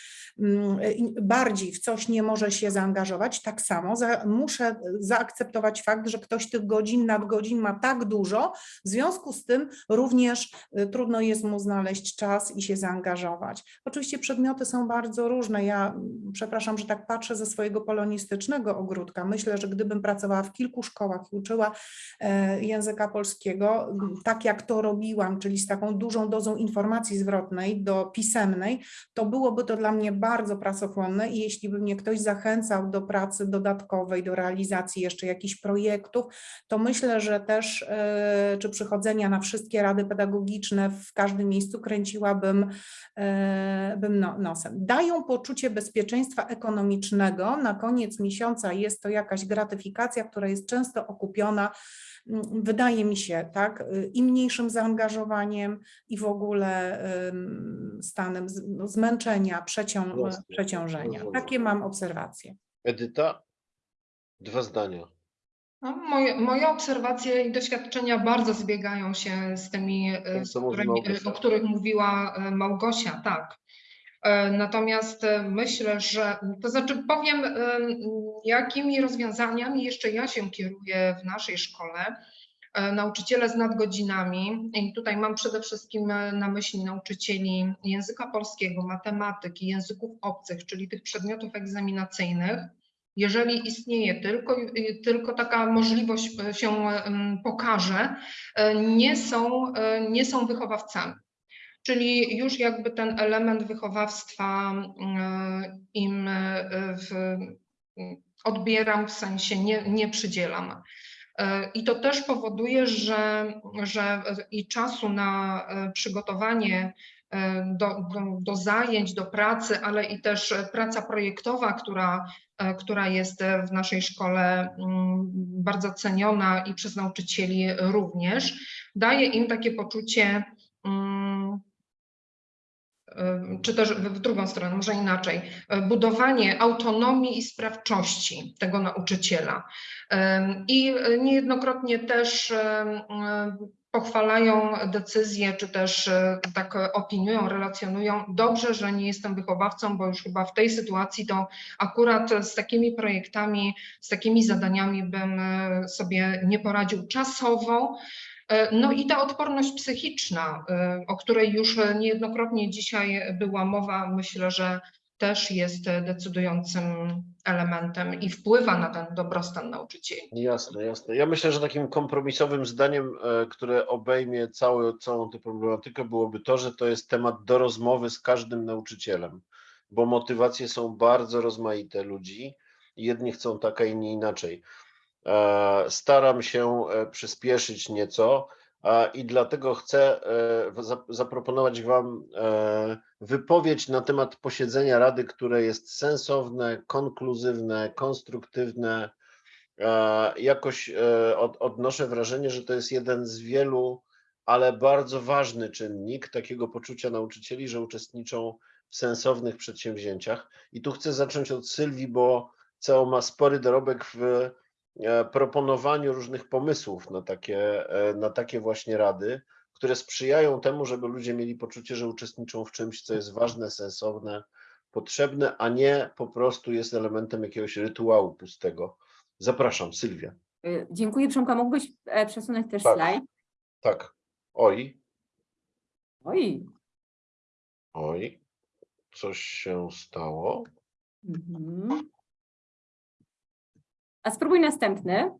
bardziej w coś nie może się zaangażować, tak samo za, muszę zaakceptować fakt, że ktoś tych godzin, nadgodzin ma tak dużo, w związku z tym również y, trudno jest mu znaleźć czas i się zaangażować. Oczywiście przedmioty są bardzo różne. Ja mm, przepraszam, że tak patrzę ze swojego polonistycznego ogródka. Myślę, że gdybym pracowała w kilku szkołach i uczyła e, języka polskiego, m, tak jak to robiłam, czyli z taką dużą dozą informacji zwrotnej do pisemnej, to byłoby to dla mnie bardzo pracochłonne i jeśli by mnie ktoś zachęcał do pracy dodatkowej, do realizacji jeszcze jakichś projektów, to myślę, że też e, czy przychodzenia na wszystkie rady pedagogiczne w każdym miejscu kręciłabym e, bym no, nosem. Dają poczucie bezpieczeństwa ekonomicznego. Na koniec miesiąca jest to jakaś gratyfikacja, która jest często okupiona wydaje mi się, tak, y, i mniejszym zaangażowaniem i w ogóle stanem no, zmęczenia, przecią, Jasne, przeciążenia. Takie mam obserwacje. Edyta? Dwa zdania. No, moje, moje obserwacje i doświadczenia bardzo zbiegają się z tymi, Tym, z mówi którymi, o których mówiła e, Małgosia, tak. E, Natomiast e, myślę, że, to znaczy powiem, em, jakimi rozwiązaniami jeszcze ja się kieruję w naszej szkole. E, Nauczyciele z nadgodzinami, i tutaj mam przede wszystkim e, na myśli nauczycieli języka polskiego, matematyki, języków obcych, czyli tych przedmiotów egzaminacyjnych. Jeżeli istnieje tylko, tylko taka możliwość e, się pokaże, e, nie są, e, nie są wychowawcami. Czyli już jakby ten element wychowawstwa e, im e, w, odbieram, w sensie nie, nie przydzielam. E, I to też powoduje, że, że i czasu na e, przygotowanie do, do, do zajęć, do pracy, ale i też praca projektowa, która, która jest w naszej szkole mm, bardzo ceniona i przez nauczycieli również, daje im takie poczucie mm, czy też w drugą stronę, może inaczej, e, budowanie autonomii i sprawczości tego nauczyciela. Em, I niejednokrotnie też pochwalają decyzje, czy też tak opiniują, relacjonują. Dobrze, że nie jestem wychowawcą, bo już chyba w tej sytuacji to akurat z takimi projektami, z takimi zadaniami bym sobie nie poradził czasowo. E, No i ta odporność psychiczna, e, o której już niejednokrotnie dzisiaj była mowa, myślę, że też jest decydującym elementem i wpływa na ten dobrostan nauczycieli. Jasne, jasne. Ja myślę, że takim kompromisowym zdaniem, e, które obejmie cały, całą tę problematykę, byłoby to, że to jest temat do rozmowy z każdym nauczycielem, bo motywacje są bardzo rozmaite ludzi. Jedni chcą tak, a inni inaczej. E, Staram się e, przyspieszyć nieco i dlatego chcę e, zaproponować Wam wypowiedź na temat posiedzenia Rady, które jest sensowne, konkluzywne, konstruktywne. Jakoś od, odnoszę wrażenie, że to jest jeden z wielu, ale bardzo ważny czynnik takiego poczucia nauczycieli, że uczestniczą w sensownych przedsięwzięciach. I tu chcę zacząć od Sylwii, bo CEO ma spory dorobek w proponowaniu różnych pomysłów na takie, e, na takie właśnie rady, które sprzyjają temu, żeby ludzie mieli poczucie, że uczestniczą w czymś, co jest ważne, sensowne, potrzebne, a nie po prostu jest elementem jakiegoś rytuału pustego. Zapraszam, Sylwia. Y, Dziękuję Przemka. Mógłbyś e, przesunąć też Tak. slajd? Tak. Oj, Oj. oj, coś się stało. Mhm. A spróbuj następny.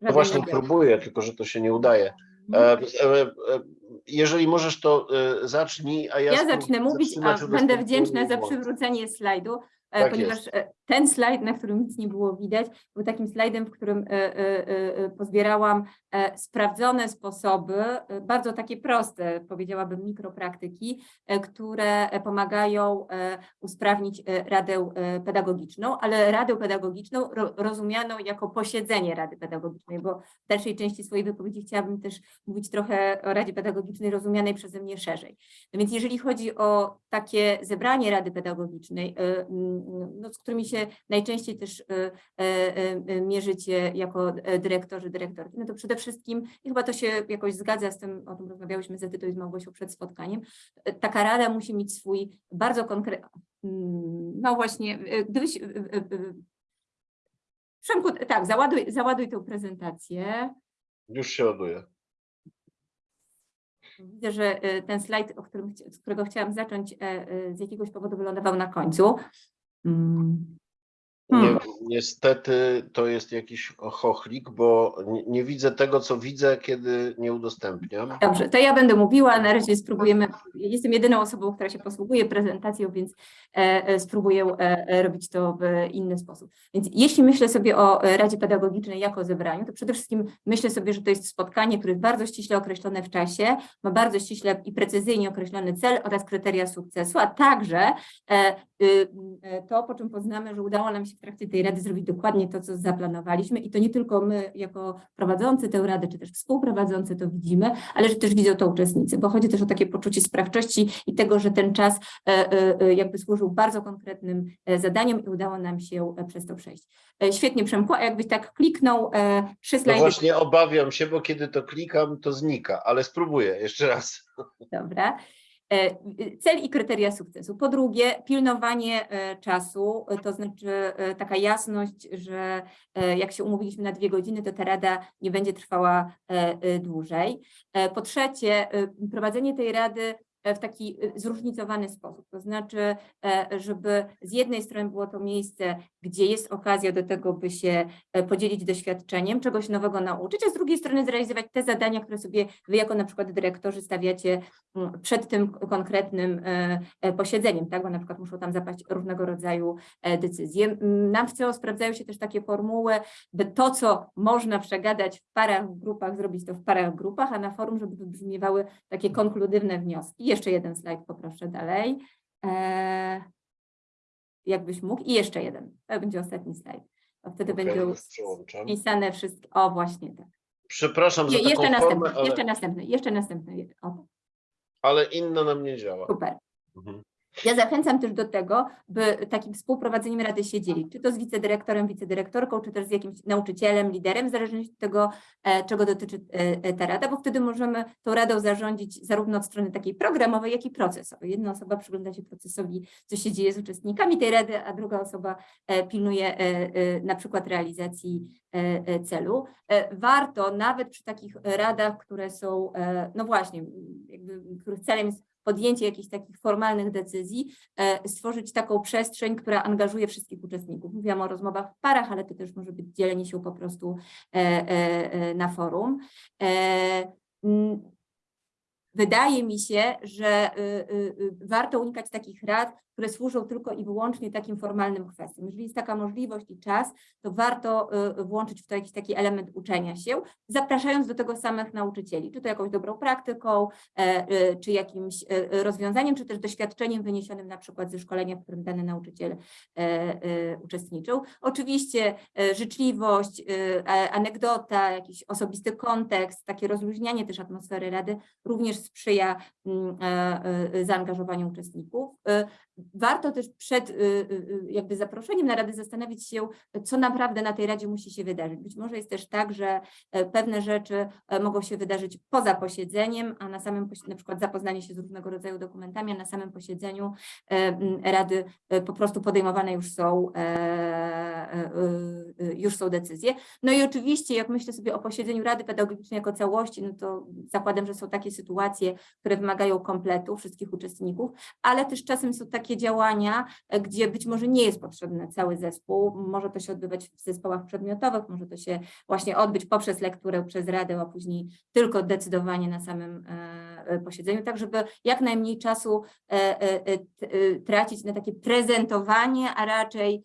No właśnie nie próbuję, tylko że to się nie udaje. E, e, e, jeżeli możesz, to zacznij, a ja, Ja zacznę mówić, a będę wdzięczna za przywrócenie slajdu, Tak ponieważ jest. Ten slajd, na którym nic nie było widać, był takim slajdem, w którym e, e, e, pozbierałam sprawdzone sposoby, bardzo takie proste, powiedziałabym mikropraktyki, które pomagają usprawnić radę pedagogiczną, ale radę pedagogiczną ro, rozumianą jako posiedzenie rady pedagogicznej, bo w dalszej części swojej wypowiedzi chciałabym też mówić trochę o Radzie Pedagogicznej rozumianej przeze mnie szerzej. No więc jeżeli chodzi o takie zebranie Rady Pedagogicznej, no, z którymi się najczęściej też y, y, y, mierzycie jako e, dyrektorzy, dyrektorki, no to przede wszystkim, i chyba to się jakoś zgadza z tym, o tym rozmawiałyśmy z Edytą i z Małgosią przed spotkaniem, taka rada musi mieć swój bardzo konkretny, no właśnie, gdybyś... Przemku, tak, załaduj, załaduj tę prezentację. Już się ładuje. Widzę, że ten slajd, o którym, z którego chciałam zacząć, e, e, z jakiegoś powodu wylądował na końcu. Mm. Hmm. niestety to jest jakiś chochlik, bo nie, nie widzę tego, co widzę, kiedy nie udostępniam. Dobrze, to ja będę mówiła, na razie spróbujemy, jestem jedyną osobą, która się posługuje prezentacją, więc e, e, spróbuję e, e, robić to w inny sposób. Więc jeśli myślę sobie o Radzie Pedagogicznej jako zebraniu, to przede wszystkim myślę sobie, że to jest spotkanie, które jest bardzo ściśle określone w czasie, ma bardzo ściśle i precyzyjnie określony cel oraz kryteria sukcesu, a także e, y, e, to, po czym poznamy, że udało nam się w trakcie tej rady zrobić dokładnie to, co zaplanowaliśmy i to nie tylko my jako prowadzący tę radę, czy też współprowadzący to widzimy, ale że też widzą to uczestnicy, bo chodzi też o takie poczucie sprawczości i tego, że ten czas e, e, e, jakby służył bardzo konkretnym zadaniom i udało nam się przez to przejść. Świetnie Przemku, a jakbyś tak kliknął trzy No slajdy. właśnie obawiam się, bo kiedy to klikam, to znika, ale spróbuję jeszcze raz. Dobra. E, Cel i kryteria sukcesu. Po drugie, pilnowanie e, czasu, to znaczy e, taka jasność, że jak się umówiliśmy na dwie godziny, to ta rada nie będzie trwała dłużej. Po trzecie, prowadzenie tej rady w taki e, zróżnicowany sposób, to znaczy, e, żeby z jednej strony było to miejsce, gdzie jest okazja do tego, by się e, podzielić doświadczeniem, czegoś nowego nauczyć, a z drugiej strony zrealizować te zadania, które sobie wy jako na przykład dyrektorzy stawiacie przed tym konkretnym e, e, posiedzeniem, tak? bo na przykład muszą tam zapaść różnego rodzaju e, decyzje. Nam w CEO sprawdzają się też takie formuły, by to, co można przegadać w parach, grupach, zrobić to w parach, grupach, a na forum, żeby wybrzmiewały takie konkludywne wnioski. Jeszcze jeden slajd poproszę dalej. E, jakbyś mógł. I jeszcze jeden. To będzie ostatni slajd. Bo wtedy Okej, będzie wpisane wszystko. O, właśnie tak. Przepraszam za Je, taką jeszcze formę, następny, ale, jeszcze następny, jeszcze następny. O, ale inna nam nie działa. super. Mhm. Ja zachęcam też do tego, by takim współprowadzeniem rady się dzielić, czy to z wicedyrektorem, wicedyrektorką, czy też z jakimś nauczycielem, liderem, w zależności od tego, e, czego dotyczy e, e, ta rada, bo wtedy możemy tą radą zarządzić zarówno od strony takiej programowej, jak i procesowej. Jedna osoba przygląda się procesowi, co się dzieje z uczestnikami tej rady, a druga osoba pilnuje na przykład realizacji celu. Warto nawet przy takich radach, które są, no właśnie, jakby, których celem jest podjęcie jakichś takich formalnych decyzji, e, stworzyć taką przestrzeń, która angażuje wszystkich uczestników. Mówiłam o rozmowach w parach, ale to też może być dzielenie się po prostu e, e, na forum. Wydaje mi się, że y, y, y, warto unikać takich rad, które służą tylko i wyłącznie takim formalnym kwestiom. Jeżeli jest taka możliwość i czas, to warto y, włączyć w to jakiś taki element uczenia się, zapraszając do tego samych nauczycieli, czy to jakąś dobrą praktyką, e, e, czy jakimś e, rozwiązaniem, czy też doświadczeniem wyniesionym na przykład ze szkolenia, w którym dany nauczyciel e, uczestniczył. Oczywiście e, życzliwość, anegdota, jakiś osobisty kontekst, takie rozluźnianie też atmosfery rady również sprzyja mm, zaangażowaniu uczestników. Warto też przed y, y, y, jakby zaproszeniem na radę zastanowić się, co naprawdę na tej radzie musi się wydarzyć. Być może jest też tak, że e, pewne rzeczy e, mogą się wydarzyć poza posiedzeniem, a na samym, na przykład zapoznanie się z różnego rodzaju dokumentami, a na samym posiedzeniu e, rady po prostu podejmowane już są, już są decyzje. No i oczywiście, jak myślę sobie o posiedzeniu Rady Pedagogicznej jako całości, no to zakładam, że są takie sytuacje, które wymagają kompletu wszystkich uczestników, ale też czasem są takie działania, e, gdzie być może nie jest potrzebny cały zespół. Może to się odbywać w zespołach przedmiotowych, może to się właśnie odbyć poprzez lekturę, przez Radę, a później tylko decydowanie na samym e, e, posiedzeniu, tak żeby jak najmniej czasu tracić na takie prezentowanie, a raczej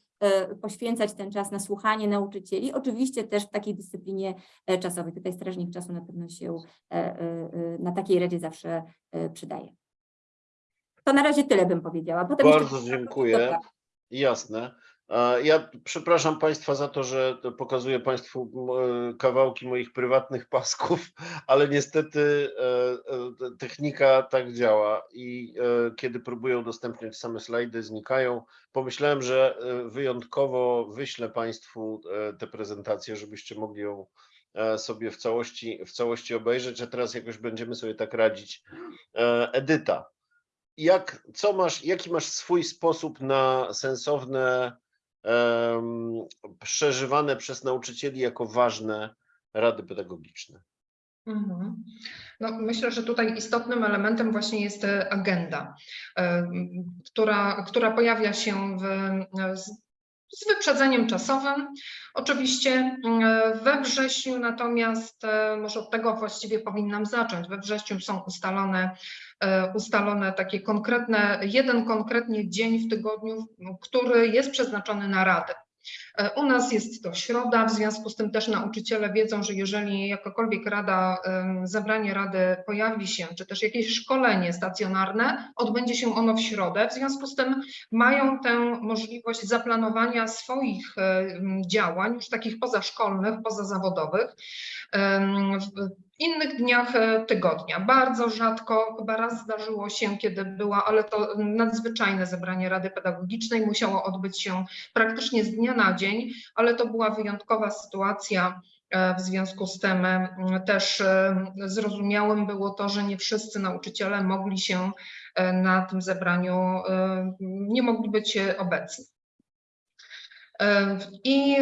poświęcać ten czas na słuchanie nauczycieli, oczywiście też w takiej dyscyplinie czasowej. Tutaj strażnik czasu na pewno się na takiej radzie zawsze przydaje. To na razie tyle bym powiedziała. Potem jeszcze- Bardzo dziękuję. Jasne. Ja przepraszam Państwa za to, że pokazuję Państwu m, kawałki moich prywatnych pasków, ale niestety e, e, technika tak działa i e, kiedy próbuję udostępniać same slajdy, znikają. Pomyślałem, że e, wyjątkowo wyślę Państwu e, tę prezentację, żebyście mogli ją e, sobie w całości, w całości obejrzeć, a teraz jakoś będziemy sobie tak radzić. E, Edyta, jak, co masz, jaki masz swój sposób na sensowne, em, przeżywane przez nauczycieli jako ważne rady pedagogiczne? Mhm. No, myślę, że tutaj istotnym elementem właśnie jest e, agenda, e, która, która pojawia się w, e, z, wyprzedzeniem czasowym. Oczywiście e, we wrześniu natomiast, może od tego właściwie powinnam zacząć, we wrześniu są ustalone, ustalone takie konkretne, jeden konkretnie dzień w tygodniu, który jest przeznaczony na radę. E, U nas jest to środa, w związku z tym też nauczyciele wiedzą, że jeżeli jakakolwiek rada, zebranie rady pojawi się, czy też jakieś szkolenie stacjonarne, odbędzie się ono w środę. W związku z tym mają tę możliwość zaplanowania swoich działań, już takich pozaszkolnych, pozazawodowych. Innych dniach e, tygodnia. Bardzo rzadko, chyba raz zdarzyło się, kiedy była, ale to nadzwyczajne zebranie Rady Pedagogicznej musiało odbyć się praktycznie z dnia na dzień, ale to była wyjątkowa sytuacja. e, W związku z tym e, też zrozumiałym było to, że nie wszyscy nauczyciele mogli się na tym zebraniu nie mogli być obecni. I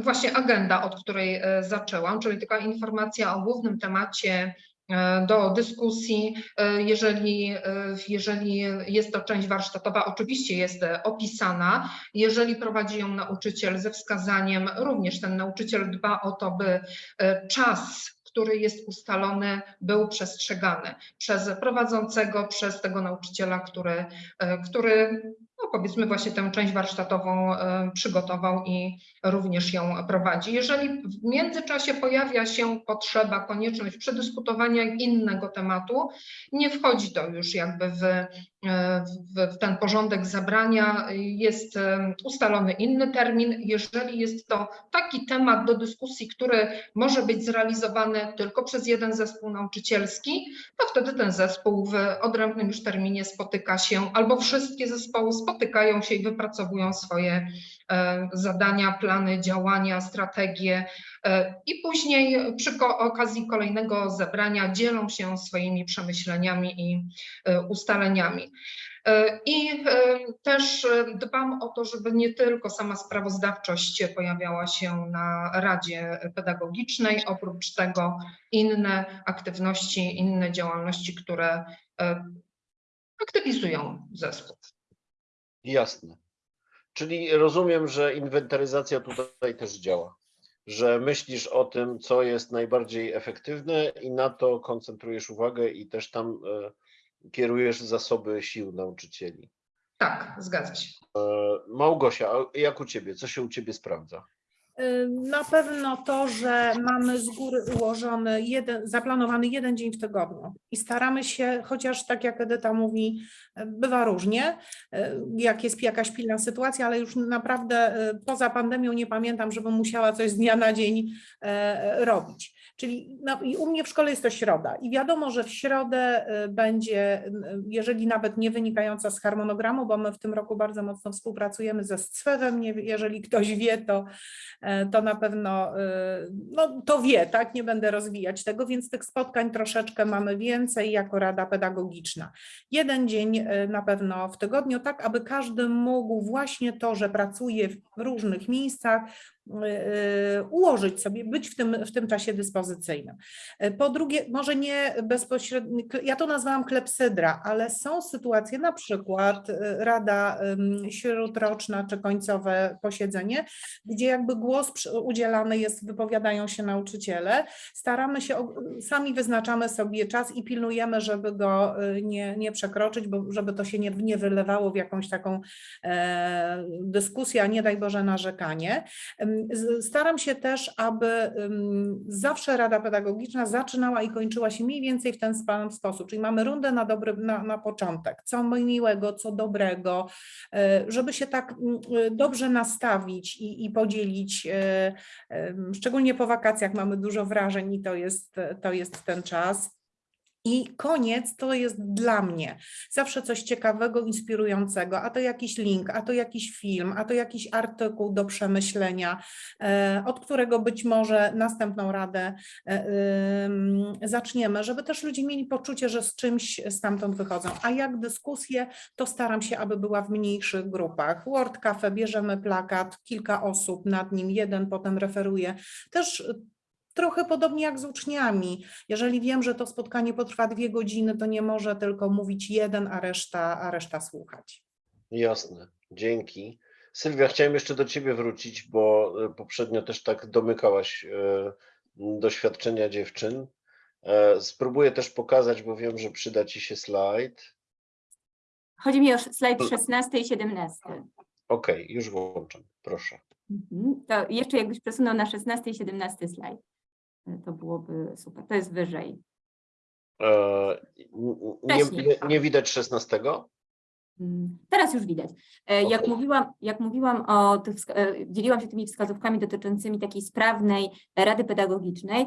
właśnie agenda, od której e, zaczęłam, czyli taka informacja o głównym temacie e, do dyskusji. E, Jeżeli, jeżeli jest to część warsztatowa, oczywiście jest opisana. Jeżeli prowadzi ją nauczyciel ze wskazaniem, również ten nauczyciel dba o to, by czas, który jest ustalony, był przestrzegany przez prowadzącego, przez tego nauczyciela, który, który no powiedzmy właśnie tę część warsztatową e, przygotował i również ją prowadzi. Jeżeli w międzyczasie pojawia się potrzeba, konieczność przedyskutowania innego tematu, nie wchodzi to już jakby w, w, w ten porządek zabrania, jest e, ustalony inny termin. Jeżeli jest to taki temat do dyskusji, który może być zrealizowany tylko przez jeden zespół nauczycielski, to wtedy ten zespół w odrębnym już terminie spotyka się, albo wszystkie zespoły spotykają się i wypracowują swoje e, zadania, plany, działania, strategie e, i później przy okazji kolejnego zebrania dzielą się swoimi przemyśleniami i e, ustaleniami. E, I e, też e, dbam o to, żeby nie tylko sama sprawozdawczość pojawiała się na Radzie Pedagogicznej, oprócz tego inne aktywności, inne działalności, które aktywizują zespół. Jasne. Czyli rozumiem, że inwentaryzacja tutaj też działa, że myślisz o tym, co jest najbardziej efektywne i na to koncentrujesz uwagę i też tam kierujesz zasoby sił nauczycieli. Tak, zgadza się. E, Małgosia, a jak u ciebie? Co się u ciebie sprawdza? Y, Na pewno to, że mamy z góry ułożony jeden, zaplanowany jeden dzień w tygodniu i staramy się, chociaż tak jak Edyta mówi, y, bywa różnie, jak jest jakaś pilna sytuacja, ale już naprawdę poza pandemią nie pamiętam, żebym musiała coś z dnia na dzień e, robić. Czyli no, i u mnie w szkole jest to środa i wiadomo, że w środę y, będzie, y, jeżeli nawet nie wynikająca z harmonogramu, bo my w tym roku bardzo mocno współpracujemy ze nie, jeżeli ktoś wie, to e, to na pewno y, no, to wie, tak? Nie będę rozwijać tego, więc tych spotkań troszeczkę mamy więcej jako Rada Pedagogiczna. Jeden dzień na pewno w tygodniu, tak aby każdy mógł właśnie to, że pracuje w różnych miejscach, y, y, ułożyć sobie, być w tym, w tym czasie dyspozycyjnym. Y, Po drugie, może nie bezpośrednio, ja to nazwałam klepsydra, ale są sytuacje, na przykład y, Rada śródroczna czy końcowe posiedzenie, gdzie jakby głos udzielany jest, wypowiadają się nauczyciele. Staramy się, sami wyznaczamy sobie czas i pilnujemy, żeby go nie, nie przekroczyć, bo żeby to się nie, nie wylewało w jakąś taką e, dyskusję, a nie daj Boże narzekanie. Ym, z- Staram się też, aby zawsze Rada Pedagogiczna zaczynała i kończyła się mniej więcej w ten sam sposób, czyli mamy rundę na, dobry, na, na początek, co miłego, co dobrego, e, żeby się tak e, dobrze nastawić i, i podzielić, e, szczególnie po wakacjach mamy dużo wrażeń i to jest, to jest ten czas. I koniec to jest dla mnie zawsze coś ciekawego, inspirującego, a to jakiś link, a to jakiś film, a to jakiś artykuł do przemyślenia, e, od którego być może następną radę e, zaczniemy, żeby też ludzie mieli poczucie, że z czymś stamtąd wychodzą. A jak dyskusje, to staram się, aby była w mniejszych grupach. Word Cafe, bierzemy plakat, kilka osób nad nim, jeden potem referuje. Też trochę podobnie jak z uczniami. Jeżeli wiem, że to spotkanie potrwa dwie godziny, to nie może tylko mówić jeden, a reszta, a reszta słuchać. Jasne, dzięki. Sylwia, chciałem jeszcze do ciebie wrócić, bo e, poprzednio też tak domykałaś e, doświadczenia dziewczyn. E, Spróbuję też pokazać, bo wiem, że przyda ci się slajd. Chodzi mi o slajd 16 i 17. Okej, już włączam, proszę. Mhm. To jeszcze jakbyś przesunął na 16 i 17 slajd. E, To byłoby super. To jest wyżej. E, Nie, nie, nie widać 16? Mm, Teraz już widać. E, Jak mówiłam, jak mówiłam o tych, e, dzieliłam się tymi wskazówkami dotyczącymi takiej sprawnej Rady Pedagogicznej,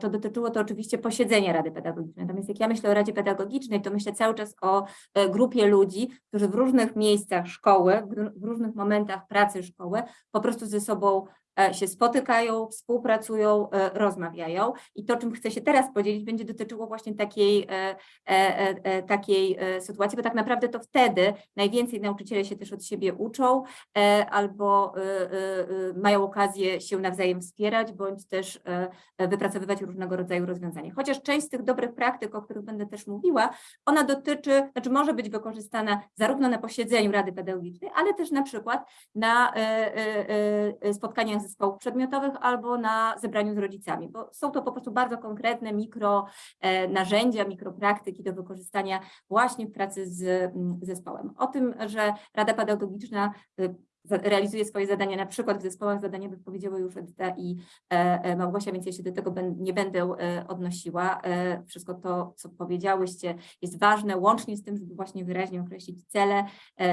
to dotyczyło to oczywiście posiedzenia Rady Pedagogicznej. Natomiast jak ja myślę o Radzie Pedagogicznej, to myślę cały czas o grupie ludzi, którzy w różnych miejscach szkoły, w ró- w różnych momentach pracy szkoły po prostu ze sobą się spotykają, współpracują, e, rozmawiają i to, czym chcę się teraz podzielić, będzie dotyczyło właśnie takiej, e, e, e, e, takiej e, sytuacji, bo tak naprawdę to wtedy najwięcej nauczyciele się też od siebie uczą e, albo e, e, e, mają okazję się nawzajem wspierać, bądź też e, e, wypracowywać różnego rodzaju rozwiązania. Chociaż część z tych dobrych praktyk, o których będę też mówiła, ona dotyczy, znaczy może być wykorzystana zarówno na posiedzeniu Rady Pedagogicznej, ale też na przykład na e, e, e, spotkaniach zespołów przedmiotowych albo na zebraniu z rodzicami, bo są to po prostu bardzo konkretne mikro e, narzędzia, mikropraktyki do wykorzystania właśnie w pracy z mm, zespołem. O tym, że Rada Pedagogiczna y, realizuje swoje zadania, na przykład w zespołach zadaniowych powiedziały już Edyta i e, e, Małgosia, więc ja się do tego nie będę e, odnosiła. Wszystko to, co powiedziałyście, jest ważne, łącznie z tym, żeby właśnie wyraźnie określić cele,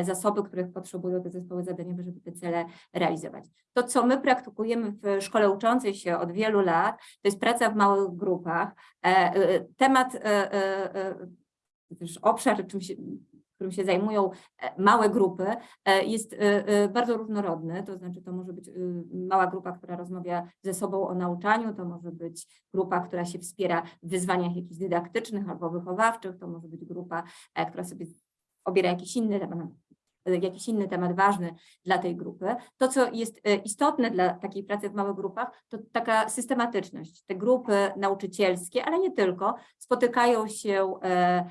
zasoby, których potrzebują te zespoły zadaniowe, żeby te cele realizować. To, co my praktykujemy w szkole uczącej się od wielu lat, to jest praca w małych grupach. Temat, obszar, czym się, którym się zajmują e, małe grupy, e, jest e, bardzo różnorodny, to znaczy to może być y, mała grupa, która rozmawia ze sobą o nauczaniu, to może być grupa, która się wspiera w wyzwaniach jakichś dydaktycznych albo wychowawczych, to może być grupa, która sobie obiera jakiś inny jakiś inny temat ważny dla tej grupy. To, co jest e, istotne dla takiej pracy w małych grupach, to taka systematyczność. Te grupy nauczycielskie, ale nie tylko, spotykają się e,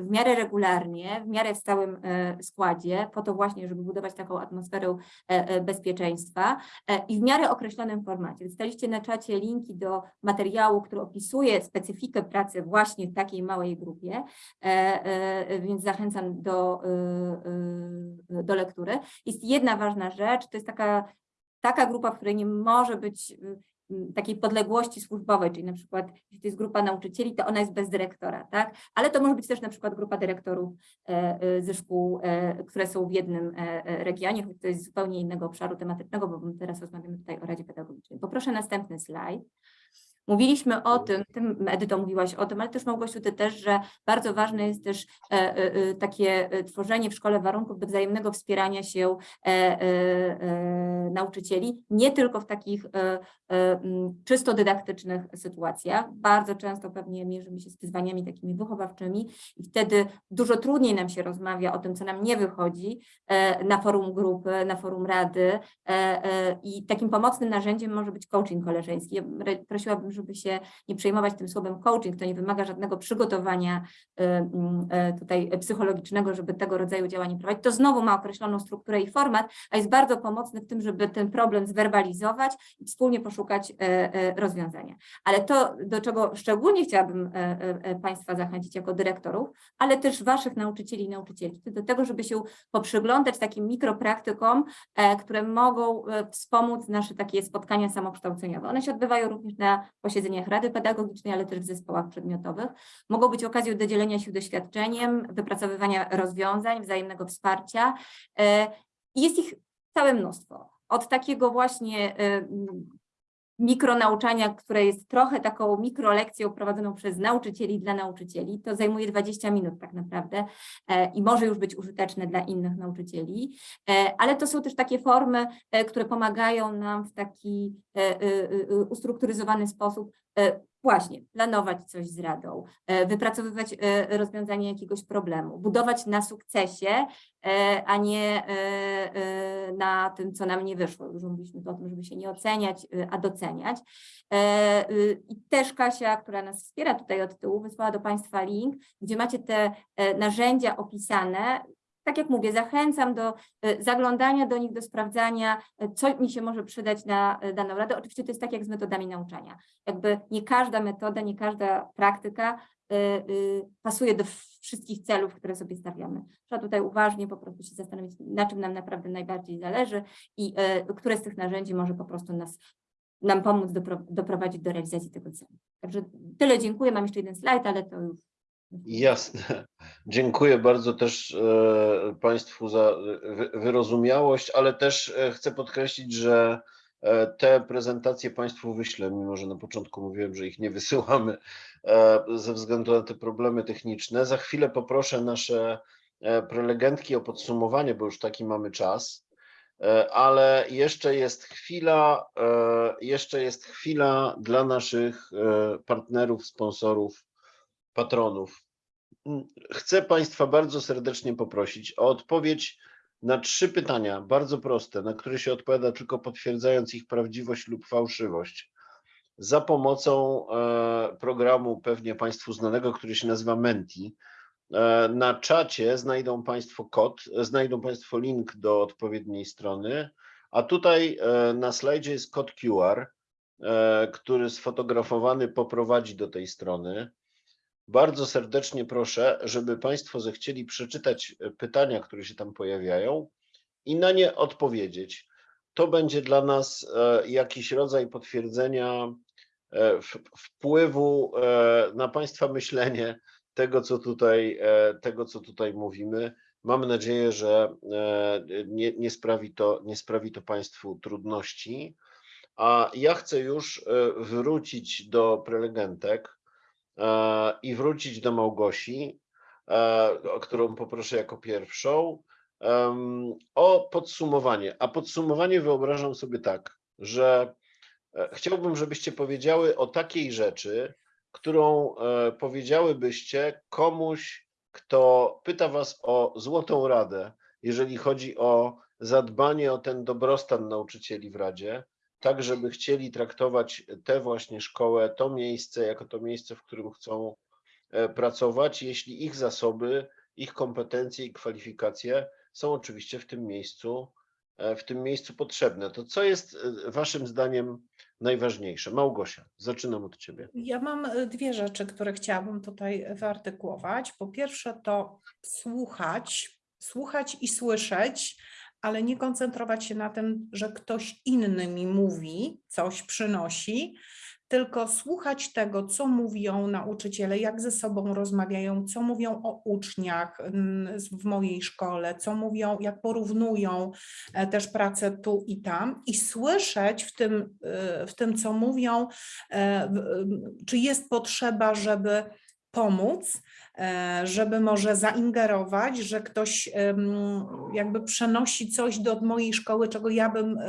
w miarę regularnie, w miarę w stałym składzie, po to właśnie, żeby budować taką atmosferę bezpieczeństwa i w miarę określonym formacie. Dostaliście na czacie linki do materiału, który opisuje specyfikę pracy właśnie w takiej małej grupie, więc zachęcam do, do lektury. Jest jedna ważna rzecz, to jest taka, taka grupa, w której nie może być y, takiej podległości służbowej, czyli na przykład jeśli to jest grupa nauczycieli, to ona jest bez dyrektora, tak? Ale to może być też na przykład grupa dyrektorów e, e, ze szkół, e, które są w jednym regionie, choć to jest zupełnie innego obszaru tematycznego, bo teraz rozmawiamy tutaj o Radzie Pedagogicznej. Poproszę następny slajd. Mówiliśmy o tym, tym Edyto mówiłaś o tym, ale też Małgosiu, ty też, że bardzo ważne jest też e, e, e, takie tworzenie w szkole warunków do wzajemnego wspierania się nauczycieli, nie tylko w takich czysto dydaktycznych sytuacjach. Bardzo często pewnie mierzymy się z wyzwaniami takimi wychowawczymi i wtedy dużo trudniej nam się rozmawia o tym, co nam nie wychodzi na forum grupy, na forum rady i takim pomocnym narzędziem może być coaching koleżeński. Ja re- żeby się nie przejmować tym słowem coaching, to nie wymaga żadnego przygotowania e, m, e, tutaj psychologicznego, żeby tego rodzaju działanie prowadzić. To znowu ma określoną strukturę i format, a jest bardzo pomocny w tym, żeby ten problem zwerbalizować i wspólnie poszukać rozwiązania. Ale to, do czego szczególnie chciałabym Państwa zachęcić jako dyrektorów, ale też Waszych nauczycieli i nauczycielki, to do tego, żeby się poprzyglądać takim mikropraktykom, e, które mogą wspomóc nasze takie spotkania samokształceniowe. One się odbywają również na posiedzeniach Rady Pedagogicznej, ale też w zespołach przedmiotowych. Mogą być okazją do dzielenia się doświadczeniem, wypracowywania rozwiązań, wzajemnego wsparcia. e, jest ich całe mnóstwo. Od takiego właśnie e, mikronauczania, które jest trochę taką mikrolekcją prowadzoną przez nauczycieli dla nauczycieli. To zajmuje 20 minut tak naprawdę e, i może już być użyteczne dla innych nauczycieli, E, ale to są też takie formy, e, które pomagają nam w taki ustrukturyzowany sposób właśnie planować coś z radą, e, wypracowywać e, rozwiązanie jakiegoś problemu, budować na sukcesie, e, a nie e, e, na tym, co nam nie wyszło. Już mówiliśmy o tym, żeby się nie oceniać, e, a doceniać. E, y, I też Kasia, która nas wspiera tutaj od tyłu, wysłała do Państwa link, gdzie macie te e, narzędzia opisane. Tak jak mówię, zachęcam do e, zaglądania do nich, do sprawdzania, e, co mi się może przydać na e, daną radę. Oczywiście to jest tak jak z metodami nauczania. Jakby nie każda metoda, nie każda praktyka pasuje do wszystkich celów, które sobie stawiamy. Trzeba tutaj uważnie po prostu się zastanowić, na czym nam naprawdę najbardziej zależy i które z tych narzędzi może po prostu nas nam pomóc dopro- doprowadzić do realizacji tego celu. Także tyle dziękuję. Mam jeszcze jeden slajd, ale to już. Jasne. Dziękuję bardzo też e, Państwu za wy- wyrozumiałość, ale też e, chcę podkreślić, że e, te prezentacje Państwu wyślę, mimo że na początku mówiłem, że ich nie wysyłamy ze względu na te problemy techniczne. Za chwilę poproszę nasze prelegentki o podsumowanie, bo już taki mamy czas. Ale jeszcze jest chwila, jeszcze jest chwila dla naszych partnerów, sponsorów, patronów. Chcę Państwa bardzo serdecznie poprosić o odpowiedź na trzy pytania, bardzo proste, na które się odpowiada tylko potwierdzając ich prawdziwość lub fałszywość. Za pomocą e, programu pewnie Państwu znanego, który się nazywa Menti. E, Na czacie znajdą Państwo kod, znajdą Państwo link do odpowiedniej strony, a tutaj e, na slajdzie jest kod QR, który sfotografowany poprowadzi do tej strony. Bardzo serdecznie proszę, żeby Państwo zechcieli przeczytać e, pytania, które się tam pojawiają i na nie odpowiedzieć. To będzie dla nas e, jakiś rodzaj potwierdzenia e, wpływu na Państwa myślenie tego, co tutaj, tego, co tutaj mówimy. Mam nadzieję, że nie, nie, sprawi to, nie sprawi to Państwu trudności. A ja chcę już wrócić do prelegentek i wrócić do Małgosi, e, którą poproszę jako pierwszą, o podsumowanie. A podsumowanie wyobrażam sobie tak, że e, chciałbym, żebyście powiedziały o takiej rzeczy, którą e, powiedziałybyście komuś, kto pyta Was o złotą radę, jeżeli chodzi o zadbanie o ten dobrostan nauczycieli w Radzie, tak żeby chcieli traktować tę właśnie szkołę, to miejsce jako to miejsce, w którym chcą e, pracować, jeśli ich zasoby, ich kompetencje i kwalifikacje są oczywiście w tym miejscu, e, w tym miejscu potrzebne. To co jest e, Waszym zdaniem najważniejsze? Małgosia, zaczynam od Ciebie. Ja mam dwie rzeczy, które chciałabym tutaj wyartykułować. Po pierwsze to słuchać, słuchać i słyszeć, ale nie koncentrować się na tym, że ktoś inny mi mówi, coś przynosi, tylko słuchać tego, co mówią nauczyciele, jak ze sobą rozmawiają, co mówią o uczniach mm, w mojej szkole, co mówią, jak porównują e, też pracę tu i tam i słyszeć w tym, e, w tym co mówią, e, czy jest potrzeba, żeby pomóc, żeby może zaingerować, że ktoś jakby przenosi coś do mojej szkoły, czego ja bym e,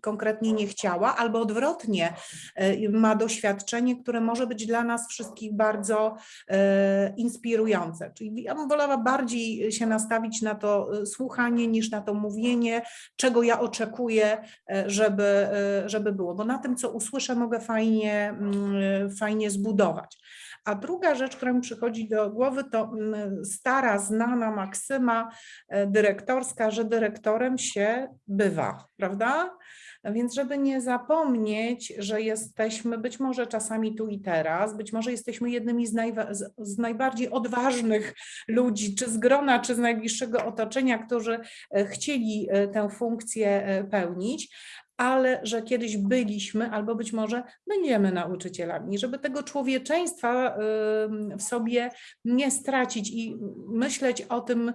konkretnie nie chciała, albo odwrotnie, e, ma doświadczenie, które może być dla nas wszystkich bardzo e, inspirujące. Czyli ja bym wolała bardziej się nastawić na to e, słuchanie niż na to mówienie, czego ja oczekuję, e, żeby, e, żeby było, bo na tym, co usłyszę, mogę fajnie, mm, fajnie zbudować. A druga rzecz, która mi przychodzi do głowy, to mm, stara, znana maksyma e, dyrektorska, że dyrektorem się bywa, prawda? Więc żeby nie zapomnieć, że jesteśmy być może czasami tu i teraz, być może jesteśmy jednymi z, z, najbardziej odważnych ludzi, czy z grona, czy z najbliższego otoczenia, którzy e, chcieli e, tę funkcję pełnić, ale że kiedyś byliśmy albo być może będziemy nauczycielami, żeby tego człowieczeństwa w sobie nie stracić i myśleć o tym, y,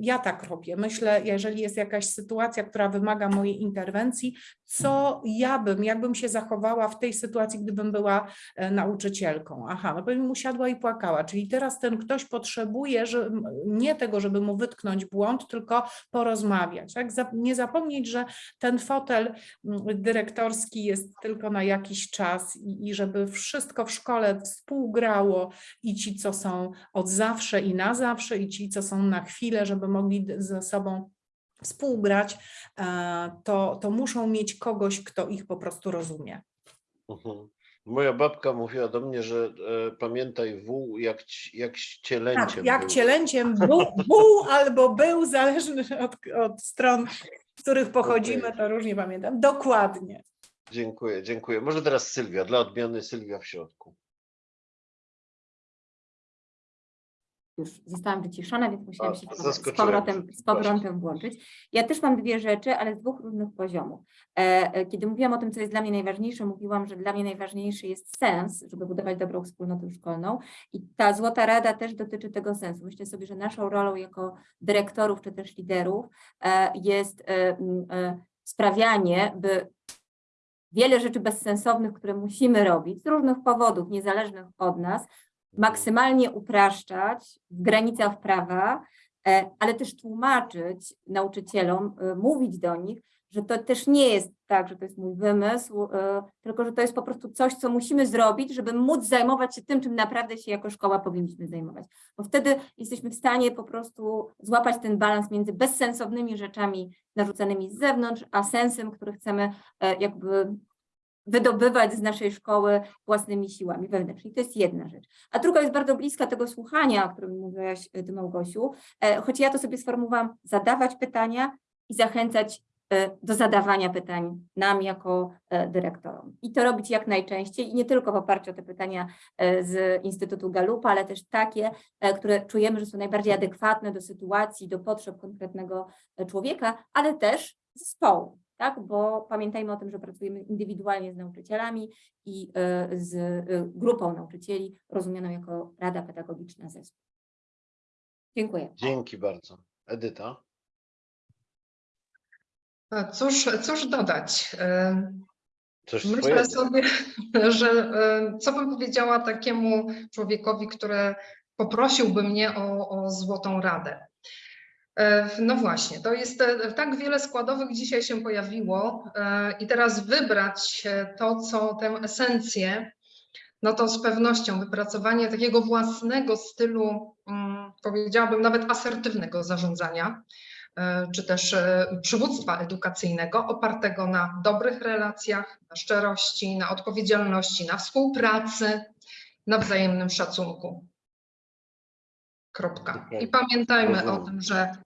ja tak robię. Myślę, jeżeli jest jakaś sytuacja, która wymaga mojej interwencji, co ja bym, jakbym się zachowała w tej sytuacji, gdybym była e, nauczycielką. Aha, no bym usiadła i płakała, czyli teraz ten ktoś potrzebuje że, nie tego, żeby mu wytknąć błąd, tylko porozmawiać. Tak? Nie zapomnieć, że ten fotel dyrektorski jest tylko na jakiś czas i, i żeby wszystko w szkole współgrało i ci, co są od zawsze i na zawsze, i ci, co są na chwilę, żeby mogli ze sobą współgrać, e, to, to muszą mieć kogoś, kto ich po prostu rozumie. Mhm. Moja babka mówiła do mnie, że e, pamiętaj wół jak, jak cielęciem. Tak, jak był. cielęciem był, był albo był, zależny od, od stron, z których pochodzimy, Okej. to różnie pamiętam. Dokładnie. Dziękuję, dziękuję. Może teraz Sylwia, dla odmiany Sylwia w środku. Już zostałam wyciszona, więc musiałam się z powrotem, z powrotem włączyć. Ja też mam dwie rzeczy, ale z dwóch różnych poziomów. E, e, Kiedy mówiłam o tym, co jest dla mnie najważniejsze, mówiłam, że dla mnie najważniejszy jest sens, żeby budować dobrą wspólnotę szkolną i ta złota rada też dotyczy tego sensu. Myślę sobie, że naszą rolą jako dyrektorów czy też liderów e, jest sprawianie, by wiele rzeczy bezsensownych, które musimy robić z różnych powodów, niezależnych od nas, maksymalnie upraszczać w granicach prawa, e, ale też tłumaczyć nauczycielom, e, mówić do nich, że to też nie jest tak, że to jest mój wymysł, e, tylko że to jest po prostu coś, co musimy zrobić, żeby móc zajmować się tym, czym naprawdę się jako szkoła powinniśmy zajmować. Bo wtedy jesteśmy w stanie po prostu złapać ten balans między bezsensownymi rzeczami narzucanymi z zewnątrz, a sensem, który chcemy jakby wydobywać z naszej szkoły własnymi siłami wewnętrznymi. To jest jedna rzecz. A druga jest bardzo bliska tego słuchania, o którym mówiłaś e, Ty, Małgosiu, e, choć ja to sobie sformułowałam, zadawać pytania i zachęcać e, do zadawania pytań nam jako dyrektorom. I to robić jak najczęściej i nie tylko w oparciu o te pytania z Instytutu Galupa, ale też takie, które czujemy, że są najbardziej adekwatne do sytuacji, do potrzeb konkretnego człowieka, ale też zespołu, tak? Bo pamiętajmy o tym, że pracujemy indywidualnie z nauczycielami i e, z e, grupą nauczycieli rozumianą jako Rada Pedagogiczna Zespół. Dziękuję. Dzięki bardzo. Edyta? Cóż, cóż dodać? E, Coś Myślę swojego. sobie, że co bym powiedziała takiemu człowiekowi, który poprosiłby mnie o, o złotą radę. E, No właśnie, to jest e, tak wiele składowych dzisiaj się pojawiło e, i teraz wybrać to, co tę esencję, no to z pewnością wypracowanie takiego własnego stylu, mm, powiedziałabym nawet asertywnego zarządzania, czy też przywództwa edukacyjnego opartego na dobrych relacjach, na szczerości, na odpowiedzialności, na współpracy, na wzajemnym szacunku. Kropka. I pamiętajmy o Rozumiem. tym, że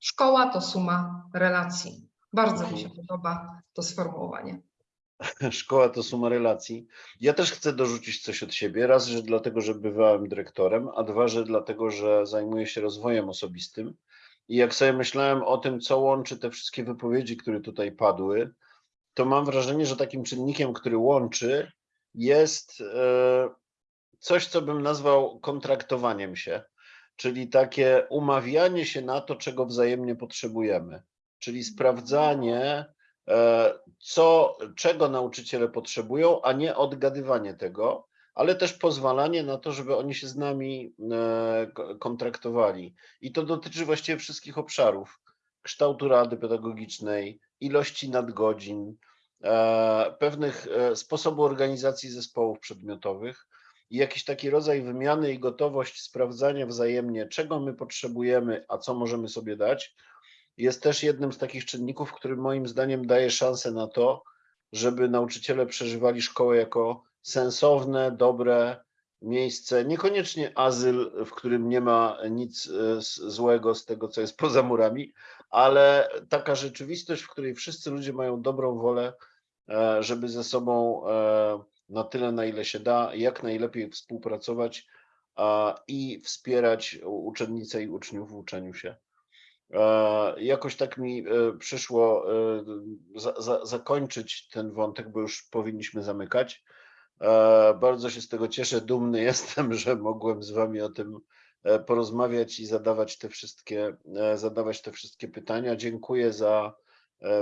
szkoła to suma relacji. Bardzo mi się podoba to sformułowanie. Szkoła to suma relacji. Ja też chcę dorzucić coś od siebie. Raz, że dlatego, że bywałem dyrektorem, a dwa, że dlatego, że zajmuję się rozwojem osobistym. I jak sobie myślałem o tym, co łączy te wszystkie wypowiedzi, które tutaj padły, to mam wrażenie, że takim czynnikiem, który łączy, jest e, coś, co bym nazwał kontraktowaniem się, czyli takie umawianie się na to, czego wzajemnie potrzebujemy, czyli sprawdzanie, e, co, czego nauczyciele potrzebują, a nie odgadywanie tego, ale też pozwalanie na to, żeby oni się z nami e, ko- kontraktowali. I to dotyczy właściwie wszystkich obszarów. Kształtu rady pedagogicznej, ilości nadgodzin, e, pewnych sposobu organizacji zespołów przedmiotowych i jakiś taki rodzaj wymiany i gotowość sprawdzania wzajemnie, czego my potrzebujemy, a co możemy sobie dać, jest też jednym z takich czynników, który moim zdaniem daje szansę na to, żeby nauczyciele przeżywali szkołę jako sensowne, dobre miejsce, niekoniecznie azyl, w którym nie ma nic e, złego z tego, co jest poza murami, ale taka rzeczywistość, w której wszyscy ludzie mają dobrą wolę, e, żeby ze sobą e, na tyle, na ile się da, jak najlepiej współpracować i wspierać uczennice i uczniów w uczeniu się. E, Jakoś tak mi e, przyszło e, za, za, zakończyć ten wątek, bo już powinniśmy zamykać. Bardzo się z tego cieszę, dumny jestem, że mogłem z Wami o tym porozmawiać i zadawać te wszystkie, zadawać te wszystkie pytania. Dziękuję za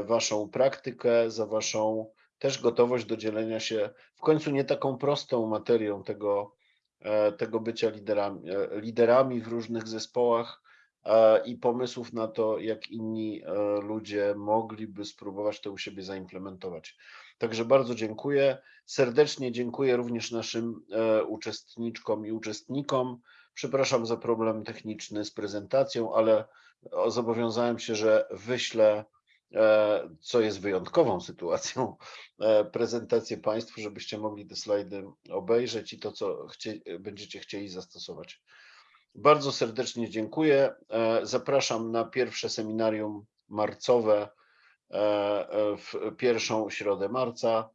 Waszą praktykę, za Waszą też gotowość do dzielenia się w końcu nie taką prostą materią tego, e, tego bycia liderami, e, liderami w różnych zespołach e, i pomysłów na to, jak inni ludzie mogliby spróbować to u siebie zaimplementować. Także bardzo dziękuję. Serdecznie dziękuję również naszym uczestniczkom i uczestnikom. Przepraszam za problem techniczny z prezentacją, ale zobowiązałem się, że wyślę, co jest wyjątkową sytuacją, e, prezentację Państwu, żebyście mogli te slajdy obejrzeć i to, co chcie, będziecie chcieli zastosować. Bardzo serdecznie dziękuję. E, Zapraszam na pierwsze seminarium marcowe e, e, w pierwszą środę marca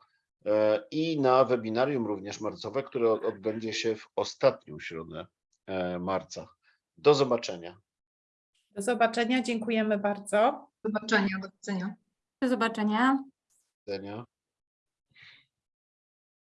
e, i na webinarium również marcowe, które od- odbędzie się w ostatnią środę e, marca. Do zobaczenia. Do zobaczenia, dziękujemy bardzo. Do zobaczenia, do widzenia. Do zobaczenia. Do widzenia.